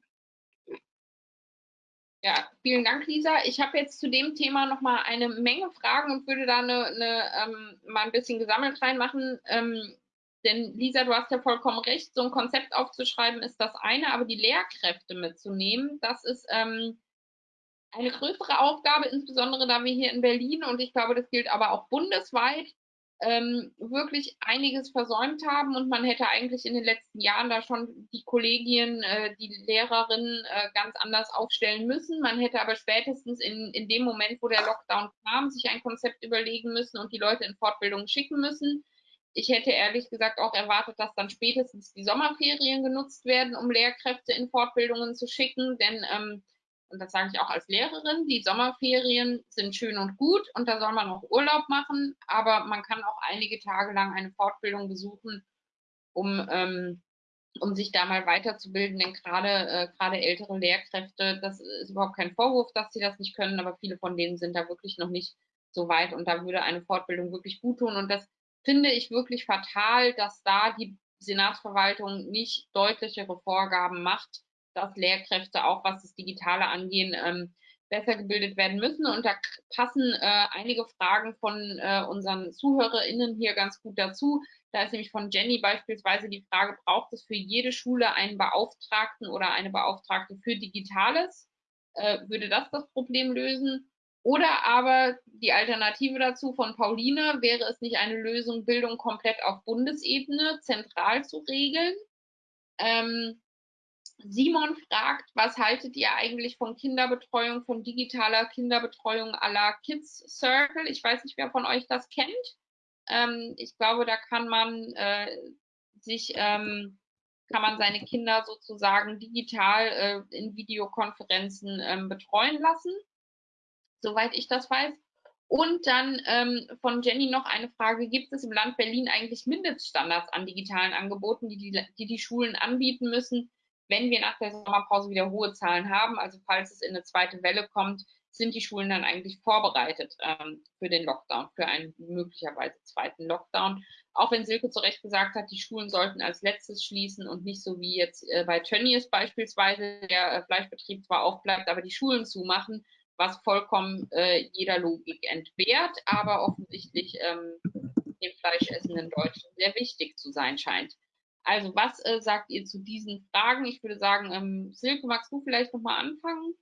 A: Ja, vielen Dank, Lisa. Ich habe jetzt zu dem Thema noch mal eine Menge Fragen und würde da eine, eine ähm, mal ein bisschen gesammelt reinmachen. Ähm, denn Lisa, du hast ja vollkommen recht, so ein Konzept aufzuschreiben ist das eine, aber die Lehrkräfte mitzunehmen, das ist ähm, eine größere Aufgabe, insbesondere da wir hier in Berlin und ich glaube, das gilt aber auch bundesweit, ähm, wirklich einiges versäumt haben und man hätte eigentlich in den letzten Jahren da schon die Kollegien, äh, die Lehrerinnen äh, ganz anders aufstellen müssen. Man hätte aber spätestens in, in dem Moment, wo der Lockdown kam, sich ein Konzept überlegen müssen und die Leute in Fortbildung schicken müssen ich hätte ehrlich gesagt auch erwartet, dass dann spätestens die Sommerferien genutzt werden, um Lehrkräfte in Fortbildungen zu schicken. Denn, ähm, und das sage ich auch als Lehrerin, die Sommerferien sind schön und gut und da soll man auch Urlaub machen, aber man kann auch einige Tage lang eine Fortbildung besuchen, um, ähm, um sich da mal weiterzubilden. Denn gerade äh, gerade ältere Lehrkräfte, das ist überhaupt kein Vorwurf, dass sie das nicht können, aber viele von denen sind da wirklich noch nicht so weit und da würde eine Fortbildung wirklich gut tun. Und das finde ich wirklich fatal, dass da die Senatsverwaltung nicht deutlichere Vorgaben macht, dass Lehrkräfte auch was das Digitale angehen, ähm, besser gebildet werden müssen. Und da passen äh, einige Fragen von äh, unseren ZuhörerInnen hier ganz gut dazu. Da ist nämlich von Jenny beispielsweise die Frage, braucht es für jede Schule einen Beauftragten oder eine Beauftragte für Digitales? Äh, würde das das Problem lösen? Oder aber die Alternative dazu von Pauline, wäre es nicht eine Lösung, Bildung komplett auf Bundesebene zentral zu regeln? Ähm, Simon fragt, was haltet ihr eigentlich von Kinderbetreuung, von digitaler Kinderbetreuung à la Kids Circle? Ich weiß nicht, wer von euch das kennt. Ähm, ich glaube, da kann man äh, sich, ähm, kann man seine Kinder sozusagen digital äh, in Videokonferenzen ähm, betreuen lassen soweit ich das weiß. Und dann ähm, von Jenny noch eine Frage, gibt es im Land Berlin eigentlich Mindeststandards an digitalen Angeboten, die die, die, die Schulen anbieten müssen, wenn wir nach der Sommerpause wieder hohe Zahlen haben? Also falls es in eine zweite Welle kommt, sind die Schulen dann eigentlich vorbereitet ähm, für den Lockdown, für einen möglicherweise zweiten Lockdown? Auch wenn Silke zu Recht gesagt hat, die Schulen sollten als letztes schließen und nicht so wie jetzt äh, bei Tönnies beispielsweise der äh, Fleischbetrieb zwar aufbleibt, aber die Schulen zumachen was vollkommen äh, jeder Logik entbehrt, aber offensichtlich ähm, dem fleischessenden Deutschen sehr wichtig zu sein scheint. Also was äh, sagt ihr zu diesen Fragen? Ich würde sagen, ähm, Silke, magst du vielleicht nochmal anfangen?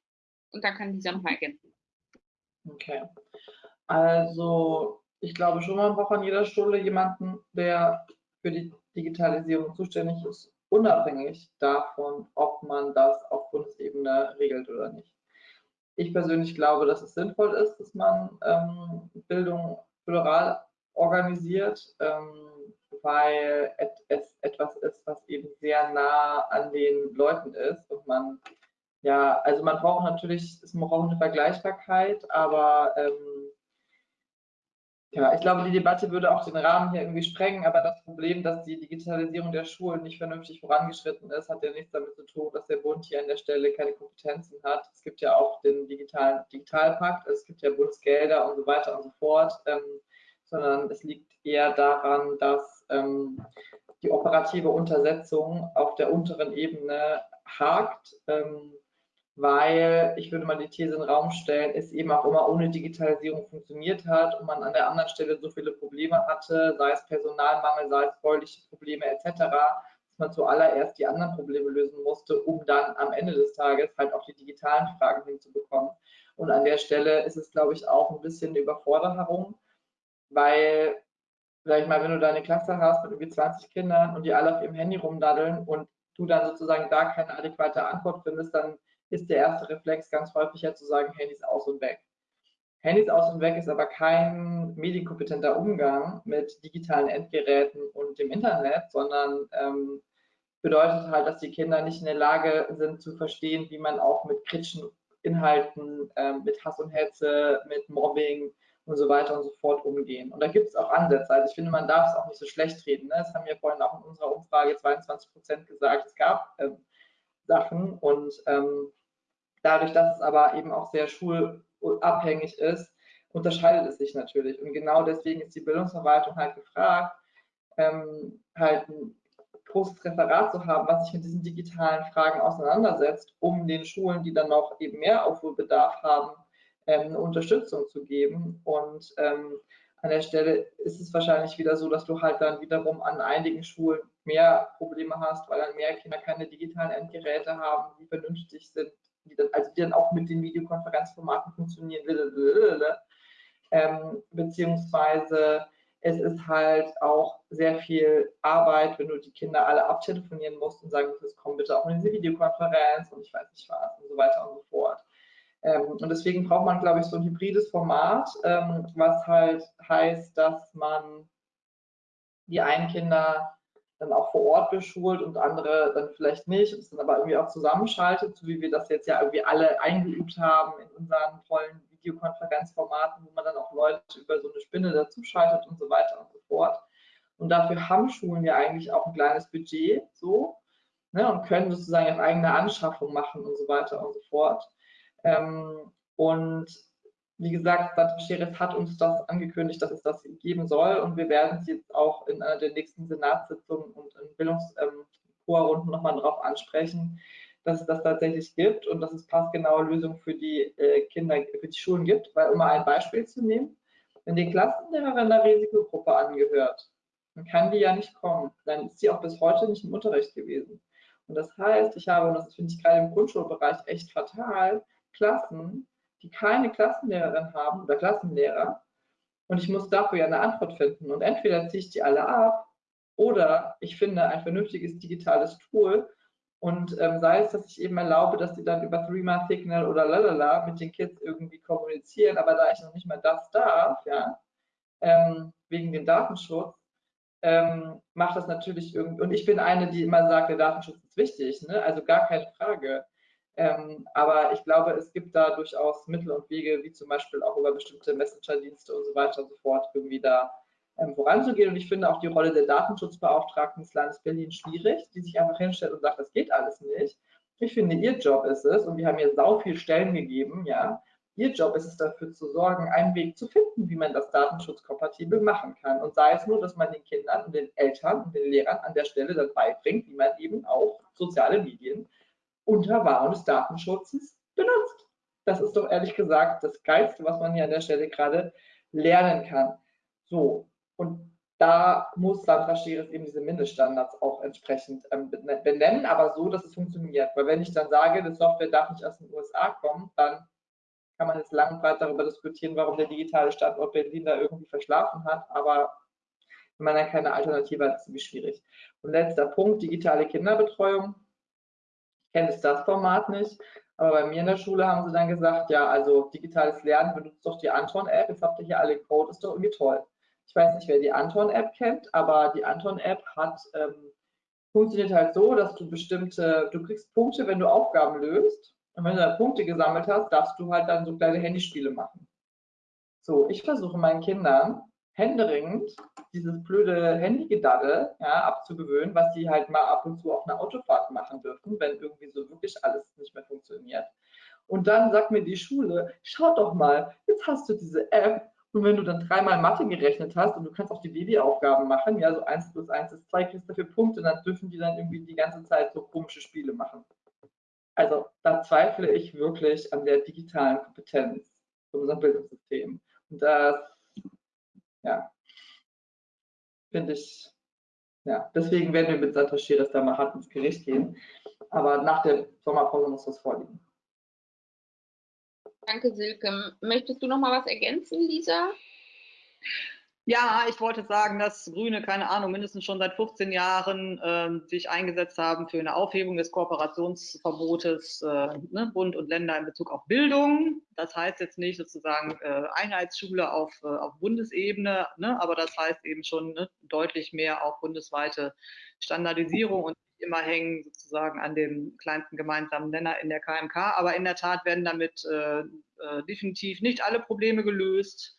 A: Und dann kann dieser nochmal ergänzen.
C: Okay. Also, ich glaube schon, man braucht an jeder Schule jemanden, der für die Digitalisierung zuständig ist, unabhängig davon, ob man das auf Bundesebene regelt oder nicht. Ich persönlich glaube, dass es sinnvoll ist, dass man ähm, Bildung föderal organisiert, ähm, weil es etwas ist, was eben sehr nah an den Leuten ist und man ja, also man braucht natürlich, es braucht eine Vergleichbarkeit, aber ähm, ja, ich glaube, die Debatte würde auch den Rahmen hier irgendwie sprengen, aber das Problem, dass die Digitalisierung der Schulen nicht vernünftig vorangeschritten ist, hat ja nichts damit zu tun, dass der Bund hier an der Stelle keine Kompetenzen hat. Es gibt ja auch den digitalen Digitalpakt, es gibt ja Bundesgelder und so weiter und so fort, ähm, sondern es liegt eher daran, dass ähm, die operative Untersetzung auf der unteren Ebene hakt. Ähm, weil ich würde mal die These in den Raum stellen, es eben auch immer ohne Digitalisierung funktioniert hat und man an der anderen Stelle so viele Probleme hatte, sei es Personalmangel, sei es bäuliche Probleme etc., dass man zuallererst die anderen Probleme lösen musste, um dann am Ende des Tages halt auch die digitalen Fragen hinzubekommen. Und an der Stelle ist es, glaube ich, auch ein bisschen eine Überforderung, weil, sag ich mal, wenn du deine Klasse hast mit irgendwie 20 Kindern und die alle auf ihrem Handy rumdaddeln und du dann sozusagen da keine adäquate Antwort findest, dann ist der erste Reflex ganz häufig ja zu sagen, Handys aus und weg. Handys aus und weg ist aber kein medienkompetenter Umgang mit digitalen Endgeräten und dem Internet, sondern ähm, bedeutet halt, dass die Kinder nicht in der Lage sind zu verstehen, wie man auch mit kritischen Inhalten, ähm, mit Hass und Hetze, mit Mobbing und so weiter und so fort umgehen. Und da gibt es auch Ansätze. Also ich finde, man darf es auch nicht so schlecht reden. Ne? Das haben wir vorhin auch in unserer Umfrage 22 Prozent gesagt. Es gab ähm, Sachen und ähm, Dadurch, dass es aber eben auch sehr schulabhängig ist, unterscheidet es sich natürlich. Und genau deswegen ist die Bildungsverwaltung halt gefragt, ähm, halt ein großes Referat zu haben, was sich mit diesen digitalen Fragen auseinandersetzt, um den Schulen, die dann noch eben mehr Aufholbedarf haben, ähm, Unterstützung zu geben. Und ähm, an der Stelle ist es wahrscheinlich wieder so, dass du halt dann wiederum an einigen Schulen mehr Probleme hast, weil dann mehr Kinder keine digitalen Endgeräte haben, die vernünftig sind, die dann, also die dann auch mit den Videokonferenzformaten funktionieren, ähm, beziehungsweise es ist halt auch sehr viel Arbeit, wenn du die Kinder alle abtelefonieren musst und sagen musst, komm bitte auch in diese Videokonferenz und ich weiß nicht was und so weiter und so fort. Ähm, und deswegen braucht man, glaube ich, so ein hybrides Format, ähm, was halt heißt, dass man die einen Kinder dann auch vor Ort beschult und andere dann vielleicht nicht und es dann aber irgendwie auch zusammenschaltet, so wie wir das jetzt ja irgendwie alle eingeübt haben in unseren tollen Videokonferenzformaten, wo man dann auch Leute über so eine Spinne dazuschaltet und so weiter und so fort. Und dafür haben Schulen ja eigentlich auch ein kleines Budget so ne, und können sozusagen auf eigene Anschaffung machen und so weiter und so fort. Ähm, und wie gesagt, Sandra Scheres hat uns das angekündigt, dass es das geben soll und wir werden es jetzt auch in einer der nächsten Senatssitzungen und in Bildungsrunden ähm, nochmal darauf ansprechen, dass es das tatsächlich gibt und dass es passgenaue Lösungen für die äh, Kinder, für die Schulen gibt. Weil, um mal ein Beispiel zu nehmen, wenn die Klassenlehrerin einer Risikogruppe angehört, dann kann die ja nicht kommen. Dann ist sie auch bis heute nicht im Unterricht gewesen. Und das heißt, ich habe, und das finde ich gerade im Grundschulbereich echt fatal, Klassen, die keine Klassenlehrerin haben oder Klassenlehrer und ich muss dafür ja eine Antwort finden. Und entweder ziehe ich die alle ab oder ich finde ein vernünftiges digitales Tool und ähm, sei es, dass ich eben erlaube, dass sie dann über Threema, Signal oder lalala mit den Kids irgendwie kommunizieren, aber da ich noch nicht mal das darf, ja, ähm, wegen dem Datenschutz, ähm, macht das natürlich irgendwie, und ich bin eine, die immer sagt, der Datenschutz ist wichtig, ne? also gar keine Frage. Ähm, aber ich glaube, es gibt da durchaus Mittel und Wege, wie zum Beispiel auch über bestimmte Messenger-Dienste und so weiter und so fort, irgendwie da ähm, voranzugehen. Und ich finde auch die Rolle der Datenschutzbeauftragten des Landes Berlin schwierig, die sich einfach hinstellt und sagt, das geht alles nicht. Ich finde, ihr Job ist es, und wir haben hier sau viele Stellen gegeben, ja, Ihr Job ist es dafür zu sorgen, einen Weg zu finden, wie man das datenschutzkompatibel machen kann. Und sei es nur, dass man den Kindern und den Eltern und den Lehrern an der Stelle dann beibringt, wie man eben auch soziale Medien unter Wahrung des Datenschutzes benutzt. Das ist doch ehrlich gesagt das Geilste, was man hier an der Stelle gerade lernen kann. So, und da muss Sandra Scheres eben diese Mindeststandards auch entsprechend ähm, benennen, aber so, dass es funktioniert. Weil wenn ich dann sage, die Software darf nicht aus den USA kommen, dann kann man jetzt lang und breit darüber diskutieren, warum der digitale Standort Berlin da irgendwie verschlafen hat, aber wenn man dann keine Alternative hat, ist es ziemlich schwierig. Und letzter Punkt, digitale Kinderbetreuung. Ich kenne das Format nicht, aber bei mir in der Schule haben sie dann gesagt, ja, also digitales Lernen benutzt doch die Anton-App, jetzt habt ihr hier alle Code, ist doch irgendwie toll. Ich weiß nicht, wer die Anton-App kennt, aber die Anton-App hat ähm, funktioniert halt so, dass du bestimmte, du kriegst Punkte, wenn du Aufgaben löst. Und wenn du da Punkte gesammelt hast, darfst du halt dann so kleine Handyspiele machen. So, ich versuche meinen Kindern händeringend dieses blöde Handygedaddel ja, abzugewöhnen, was sie halt mal ab und zu auf einer Autofahrt machen dürfen, wenn irgendwie so wirklich alles nicht mehr funktioniert. Und dann sagt mir die Schule, schau doch mal, jetzt hast du diese App und wenn du dann dreimal Mathe gerechnet hast und du kannst auch die Babyaufgaben machen, ja, so 1 plus 1 ist 2, kriegst dafür Punkte, dann dürfen die dann irgendwie die ganze Zeit so komische Spiele machen. Also da zweifle ich wirklich an der digitalen Kompetenz von unserem Bildungssystem. Und das, ja, finde ich, ja, deswegen werden wir mit Sandra Scheres da mal hart ins Gericht gehen. Aber nach der Sommerpause muss das vorliegen.
A: Danke, Silke. Möchtest du noch mal was ergänzen, Lisa?
B: Ja, ich wollte sagen, dass Grüne, keine Ahnung, mindestens schon seit 15 Jahren äh, sich eingesetzt haben für eine Aufhebung des Kooperationsverbotes äh, ne, Bund und Länder in Bezug auf Bildung. Das heißt jetzt nicht sozusagen äh, Einheitsschule auf, äh, auf Bundesebene, ne, aber das heißt eben schon ne, deutlich mehr auch bundesweite Standardisierung und immer hängen sozusagen an dem kleinsten gemeinsamen Nenner in der KMK. Aber in der Tat werden damit äh, äh, definitiv nicht alle Probleme gelöst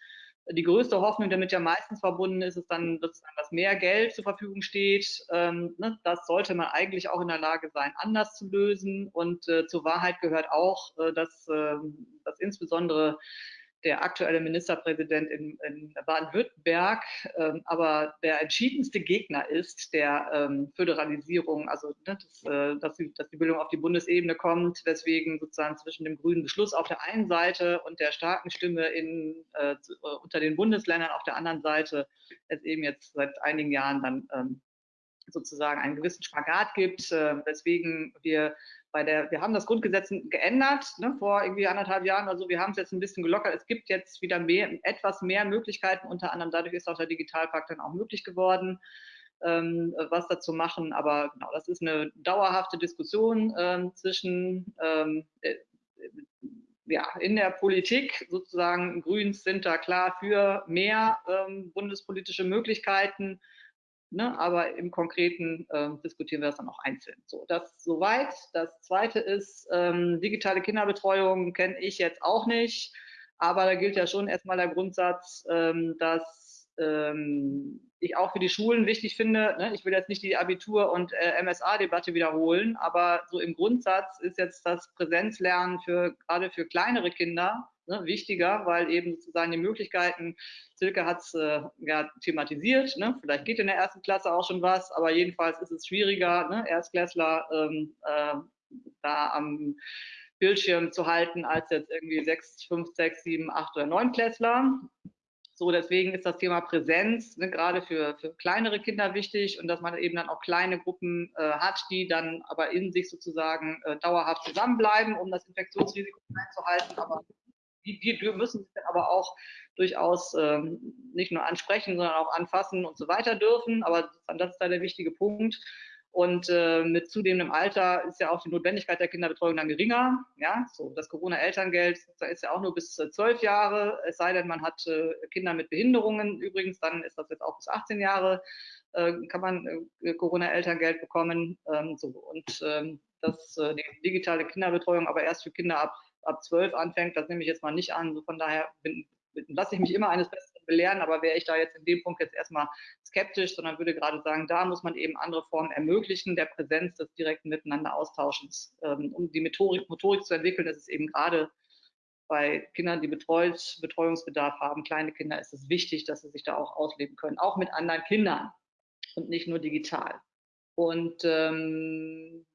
B: die größte Hoffnung, damit ja meistens verbunden ist, ist dann, dass mehr Geld zur Verfügung steht. Ähm, ne, das sollte man eigentlich auch in der Lage sein, anders zu lösen. Und äh, zur Wahrheit gehört auch, äh, dass, äh, dass insbesondere der aktuelle Ministerpräsident in, in Baden-Württemberg ähm, aber der entschiedenste Gegner ist der ähm, Föderalisierung, also ne, das, äh, dass, die, dass, die, Bildung auf die Bundesebene kommt, weswegen sozusagen zwischen dem grünen Beschluss auf der einen Seite und der starken Stimme in, äh, unter den Bundesländern auf der anderen Seite es eben jetzt seit einigen Jahren dann ähm, sozusagen einen gewissen Spagat gibt, äh, weswegen wir bei der, wir haben das Grundgesetz geändert ne, vor irgendwie anderthalb Jahren oder so. Wir haben es jetzt ein bisschen gelockert. Es gibt jetzt wieder mehr, etwas mehr Möglichkeiten. Unter anderem dadurch ist auch der Digitalpakt dann auch möglich geworden, ähm, was dazu machen. Aber genau, das ist eine dauerhafte Diskussion ähm, zwischen ähm, äh, ja, in der Politik sozusagen Grüns sind da klar für mehr ähm, bundespolitische Möglichkeiten Ne, aber im Konkreten äh, diskutieren wir das dann auch einzeln. So, das soweit. Das zweite ist, ähm, digitale Kinderbetreuung kenne ich jetzt auch nicht, aber da gilt ja schon erstmal der Grundsatz, ähm, dass ähm, ich auch für die Schulen wichtig finde. Ne? Ich will jetzt nicht die Abitur- und äh, MSA-Debatte wiederholen, aber so im Grundsatz ist jetzt das Präsenzlernen für gerade für kleinere Kinder ne, wichtiger, weil eben sozusagen die Möglichkeiten, Silke hat es äh, ja, thematisiert, ne, vielleicht geht in der ersten Klasse auch schon was, aber jedenfalls ist es schwieriger, ne, Erstklässler ähm, äh, da am Bildschirm zu halten, als jetzt irgendwie sechs, fünf, sechs, sieben, acht oder neun Klässler. So, deswegen ist das Thema Präsenz ne, gerade für, für kleinere Kinder wichtig und dass man eben dann auch kleine Gruppen äh, hat, die dann aber in sich sozusagen äh, dauerhaft zusammenbleiben, um das Infektionsrisiko einzuhalten, aber die, die müssen sich aber auch durchaus ähm, nicht nur ansprechen, sondern auch anfassen und so weiter dürfen. Aber das ist da der wichtige Punkt. Und äh, mit zunehmendem Alter ist ja auch die Notwendigkeit der Kinderbetreuung dann geringer. Ja, so das Corona-Elterngeld ist ja auch nur bis äh, zwölf Jahre, es sei denn, man hat äh, Kinder mit Behinderungen. Übrigens, dann ist das jetzt auch bis 18 Jahre, äh, kann man äh, Corona-Elterngeld bekommen. Ähm, so. Und ähm, das, äh, die digitale Kinderbetreuung aber erst für Kinder ab ab zwölf anfängt, das nehme ich jetzt mal nicht an. So von daher lasse ich mich immer eines Besseren belehren, aber wäre ich da jetzt in dem Punkt jetzt erstmal skeptisch, sondern würde gerade sagen, da muss man eben andere Formen ermöglichen, der Präsenz des direkten Miteinander Austauschens. Ähm, um die Methodik, Motorik zu entwickeln, ist es eben gerade bei Kindern, die betreut, Betreuungsbedarf haben, kleine Kinder, ist es wichtig, dass sie sich da auch ausleben können, auch mit anderen Kindern und nicht nur digital. Und ähm,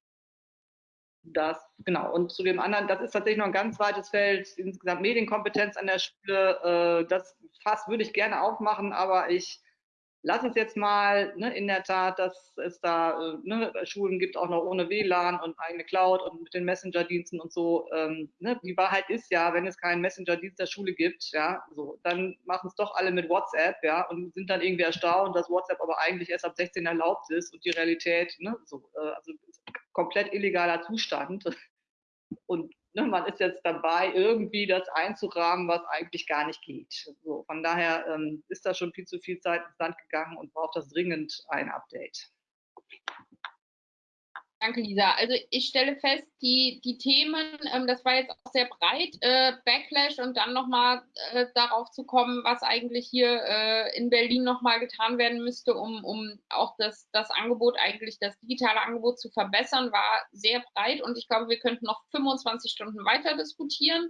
B: das, genau. Und zu dem anderen, das ist tatsächlich noch ein ganz weites Feld, insgesamt Medienkompetenz an der Schule. Äh, das Fass würde ich gerne aufmachen, aber ich lass es jetzt mal ne, in der Tat, dass es da äh, ne, Schulen gibt, auch noch ohne WLAN und eigene Cloud und mit den Messenger-Diensten und so. Ähm, ne, die Wahrheit ist ja, wenn es keinen Messenger-Dienst der Schule gibt, ja, so, dann machen es doch alle mit WhatsApp, ja, und sind dann irgendwie erstaunt, dass WhatsApp aber eigentlich erst ab 16 erlaubt ist und die Realität, ne, so, äh, also komplett illegaler Zustand. Und ne, man ist jetzt dabei, irgendwie das einzurahmen, was eigentlich gar nicht geht. So, von daher ähm, ist da schon viel zu viel Zeit ins Land gegangen und braucht das dringend ein Update.
A: Danke, Lisa. Also ich stelle fest, die, die Themen, ähm, das war jetzt auch sehr breit, äh, Backlash und dann nochmal äh, darauf zu kommen, was eigentlich hier äh, in Berlin nochmal getan werden müsste, um, um auch das, das Angebot, eigentlich das digitale Angebot zu verbessern, war sehr breit und ich glaube, wir könnten noch 25 Stunden weiter diskutieren.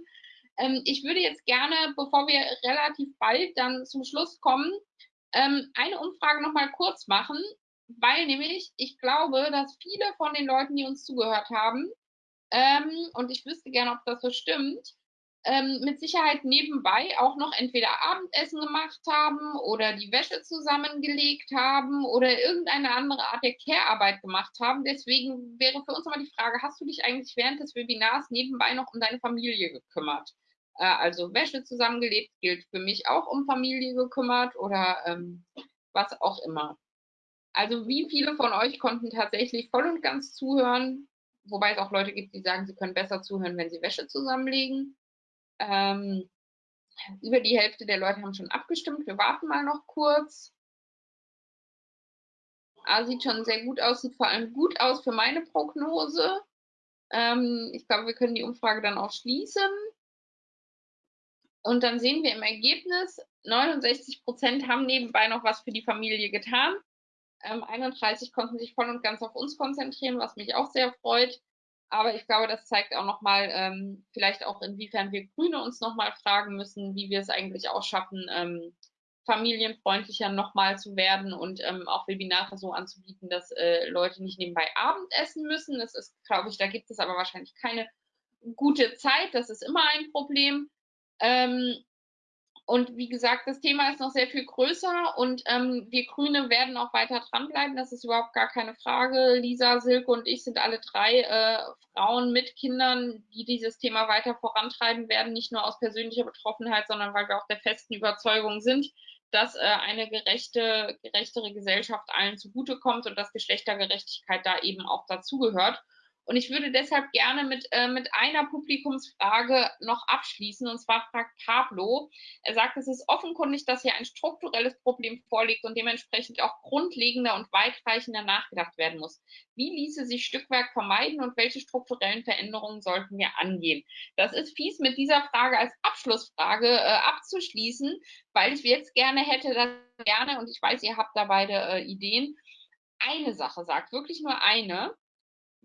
A: Ähm, ich würde jetzt gerne, bevor wir relativ bald dann zum Schluss kommen, ähm, eine Umfrage nochmal kurz machen weil nämlich ich glaube, dass viele von den Leuten, die uns zugehört haben, ähm, und ich wüsste gerne, ob das so stimmt, ähm, mit Sicherheit nebenbei auch noch entweder Abendessen gemacht haben oder die Wäsche zusammengelegt haben oder irgendeine andere Art der Care-Arbeit gemacht haben. Deswegen wäre für uns immer die Frage, hast du dich eigentlich während des Webinars nebenbei noch um deine Familie gekümmert? Äh, also Wäsche zusammengelebt gilt für mich auch um Familie gekümmert oder ähm, was auch immer. Also wie viele von euch konnten tatsächlich voll und ganz zuhören, wobei es auch Leute gibt, die sagen, sie können besser zuhören, wenn sie Wäsche zusammenlegen. Ähm, über die Hälfte der Leute haben schon abgestimmt. Wir warten mal noch kurz. Ah, sieht schon sehr gut aus, sieht vor allem gut aus für meine Prognose. Ähm, ich glaube, wir können die Umfrage dann auch schließen. Und dann sehen wir im Ergebnis, 69 Prozent haben nebenbei noch was für die Familie getan. Ähm, 31 konnten sich voll und ganz auf uns konzentrieren, was mich auch sehr freut. Aber ich glaube, das zeigt auch nochmal, ähm, vielleicht auch inwiefern wir Grüne uns nochmal fragen müssen, wie wir es eigentlich auch schaffen, ähm, familienfreundlicher nochmal zu werden und ähm, auch Webinare so anzubieten, dass äh, Leute nicht nebenbei Abendessen müssen. Das ist, glaube ich, da gibt es aber wahrscheinlich keine gute Zeit. Das ist immer ein Problem. Ähm, und wie gesagt, das Thema ist noch sehr viel größer und ähm, wir Grüne werden auch weiter dranbleiben. Das ist überhaupt gar keine Frage. Lisa, Silke und ich sind alle drei äh, Frauen mit Kindern, die dieses Thema weiter vorantreiben werden, nicht nur aus persönlicher Betroffenheit, sondern weil wir auch der festen Überzeugung sind, dass äh, eine gerechte, gerechtere Gesellschaft allen zugutekommt und dass Geschlechtergerechtigkeit da eben auch dazugehört. Und ich würde deshalb gerne mit, äh, mit einer Publikumsfrage noch abschließen. Und zwar fragt Pablo, er sagt, es ist offenkundig, dass hier ein strukturelles Problem vorliegt und dementsprechend auch grundlegender und weitreichender nachgedacht werden muss. Wie ließe sich Stückwerk vermeiden und welche strukturellen Veränderungen sollten wir angehen? Das ist fies, mit dieser Frage als Abschlussfrage äh, abzuschließen, weil ich jetzt gerne hätte, dass gerne, und ich weiß, ihr habt da beide äh, Ideen, eine Sache sagt, wirklich nur eine,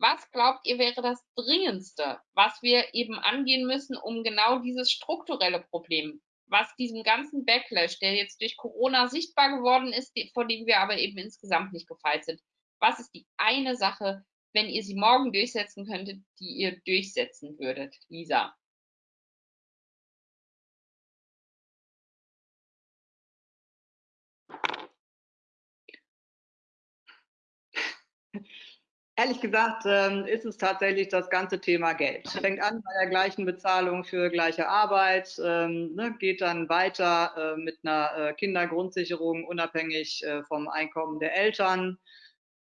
A: was glaubt ihr wäre das Dringendste, was wir eben angehen müssen, um genau dieses strukturelle Problem, was diesem ganzen Backlash, der jetzt durch Corona sichtbar geworden ist, vor dem wir aber eben insgesamt nicht gefeit sind, was ist die eine Sache, wenn ihr sie morgen durchsetzen könntet, die ihr durchsetzen würdet, Lisa?
B: Ehrlich gesagt ähm, ist es tatsächlich das ganze Thema Geld. Fängt an bei der gleichen Bezahlung für gleiche Arbeit, ähm, ne, geht dann weiter äh, mit einer äh, Kindergrundsicherung unabhängig äh, vom Einkommen der Eltern,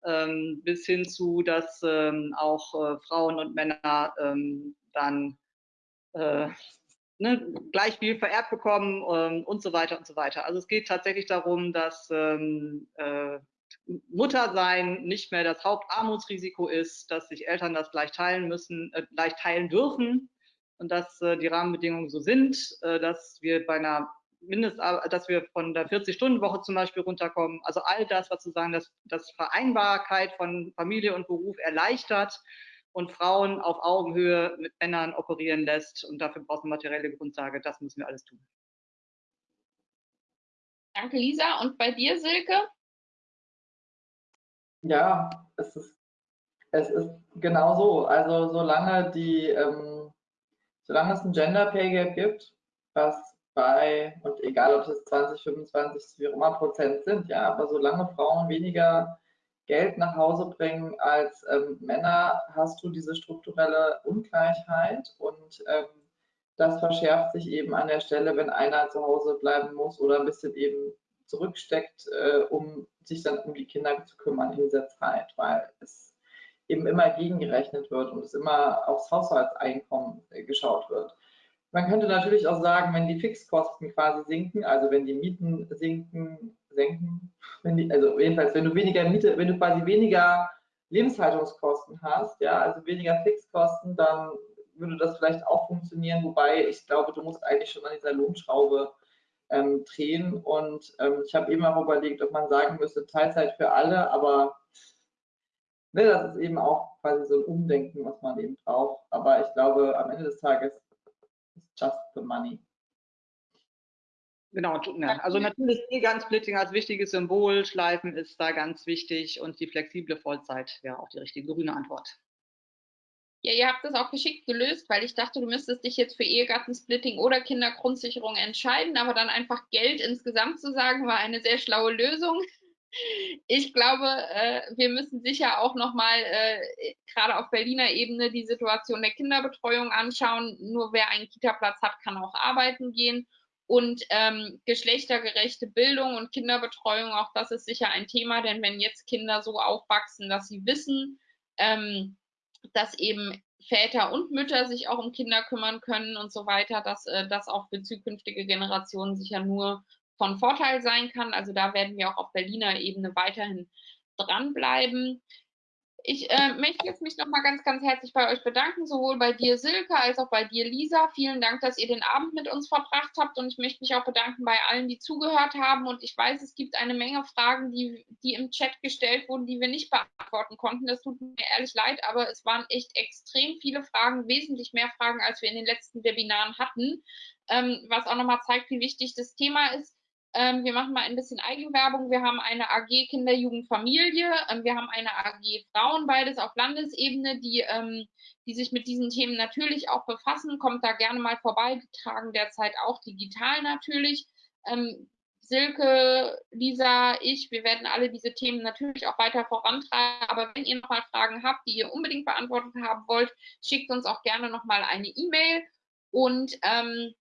B: ähm, bis hin zu, dass auch Frauen und Männer dann ne, gleich viel vererbt bekommen und so weiter und so weiter. Also es geht tatsächlich darum, dass Muttersein nicht mehr das Hauptarmutsrisiko ist, dass sich Eltern das gleich teilen müssen, äh, gleich teilen dürfen und dass äh, die Rahmenbedingungen so sind, äh, dass wir bei einer Mindest, dass wir von der 40-Stunden-Woche zum Beispiel runterkommen. Also all das, was sozusagen das, das Vereinbarkeit von Familie und Beruf erleichtert und Frauen auf Augenhöhe mit Männern operieren lässt. Und dafür braucht es eine materielle Grundlage. Das müssen wir alles tun.
A: Danke, Lisa. Und bei dir, Silke?
C: Ja, es ist, es ist genau so. Also solange die, ähm, solange es ein Gender Pay Gap gibt, was bei, und egal ob es 20, 25, wie auch immer Prozent sind, ja, aber solange Frauen weniger Geld nach Hause bringen als ähm, Männer, hast du diese strukturelle Ungleichheit und ähm, das verschärft sich eben an der Stelle, wenn einer zu Hause bleiben muss oder ein bisschen eben zurücksteckt, äh, um sich dann um die Kinder zu kümmern in dieser Zeit, weil es eben immer gegengerechnet wird und es immer aufs Haushaltseinkommen äh, geschaut wird. Man könnte natürlich auch sagen, wenn die Fixkosten quasi sinken, also wenn die Mieten sinken, senken, die, also jedenfalls, wenn du weniger Miete, wenn du quasi weniger Lebenshaltungskosten hast, ja, also weniger Fixkosten, dann würde das vielleicht auch funktionieren, wobei ich glaube, du musst eigentlich schon an dieser Lohnschraube ähm, drehen. Und ähm, ich habe eben auch überlegt, ob man sagen müsste, Teilzeit für alle, aber ne, das ist eben auch quasi so ein Umdenken, was man eben braucht. Aber ich glaube, am Ende des Tages ist just the money.
B: Genau, also natürlich Ehegattensplitting als wichtiges Symbol, Schleifen ist da ganz wichtig und die flexible Vollzeit wäre auch die richtige grüne Antwort.
A: Ja, ihr habt das auch geschickt gelöst, weil ich dachte, du müsstest dich jetzt für Ehegattensplitting oder Kindergrundsicherung entscheiden, aber dann einfach Geld insgesamt zu sagen, war eine sehr schlaue Lösung. Ich glaube, äh, wir müssen sicher auch nochmal äh, gerade auf Berliner Ebene die Situation der Kinderbetreuung anschauen. Nur wer einen Kita-Platz hat, kann auch arbeiten gehen. Und ähm, geschlechtergerechte Bildung und Kinderbetreuung, auch das ist sicher ein Thema, denn wenn jetzt Kinder so aufwachsen, dass sie wissen, ähm, dass eben Väter und Mütter sich auch um Kinder kümmern können und so weiter, dass äh, das auch für zukünftige Generationen sicher nur von Vorteil sein kann. Also da werden wir auch auf Berliner Ebene weiterhin dranbleiben. Ich äh, möchte jetzt mich nochmal ganz, ganz herzlich bei euch bedanken, sowohl bei dir, Silke, als auch bei dir, Lisa. Vielen Dank, dass ihr den Abend mit uns verbracht habt und ich möchte mich auch bedanken bei allen, die zugehört haben. Und ich weiß, es gibt eine Menge Fragen, die, die im Chat gestellt wurden, die wir nicht beantworten konnten. Das tut mir ehrlich leid, aber es waren echt extrem viele Fragen, wesentlich mehr Fragen, als wir in den letzten Webinaren hatten, ähm, was auch nochmal zeigt, wie wichtig das Thema ist. Ähm, wir machen mal ein bisschen Eigenwerbung. Wir haben eine AG Kinder, Jugend, Familie. Ähm, wir haben eine AG Frauen, beides auf Landesebene, die, ähm, die sich mit diesen Themen natürlich auch befassen. Kommt da gerne mal vorbei. Die tragen derzeit auch digital natürlich. Ähm, Silke, Lisa, ich, wir werden alle diese Themen natürlich auch weiter vorantreiben. Aber wenn ihr nochmal Fragen habt, die ihr unbedingt beantwortet haben wollt, schickt uns auch gerne nochmal eine E-Mail. Und ähm,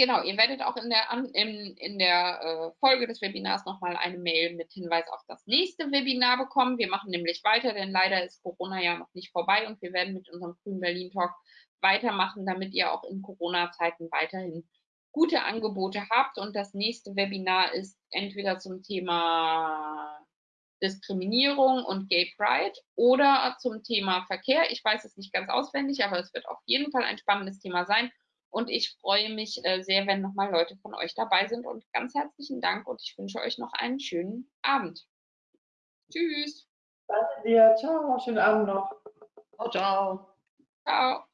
A: Genau, ihr werdet auch in der, in, in der äh, Folge des Webinars nochmal eine Mail mit Hinweis auf das nächste Webinar bekommen. Wir machen nämlich weiter, denn leider ist Corona ja noch nicht vorbei und wir werden mit unserem Grünen Berlin Talk weitermachen, damit ihr auch in Corona-Zeiten weiterhin gute Angebote habt. Und das nächste Webinar ist entweder zum Thema Diskriminierung und Gay Pride oder zum Thema Verkehr. Ich weiß es nicht ganz auswendig, aber es wird auf jeden Fall ein spannendes Thema sein. Und ich freue mich äh, sehr, wenn nochmal Leute von euch dabei sind. Und ganz herzlichen Dank und ich wünsche euch noch einen schönen Abend. Tschüss.
C: Danke dir. Ciao. Schönen Abend noch.
B: Ciao, ciao.
A: Ciao.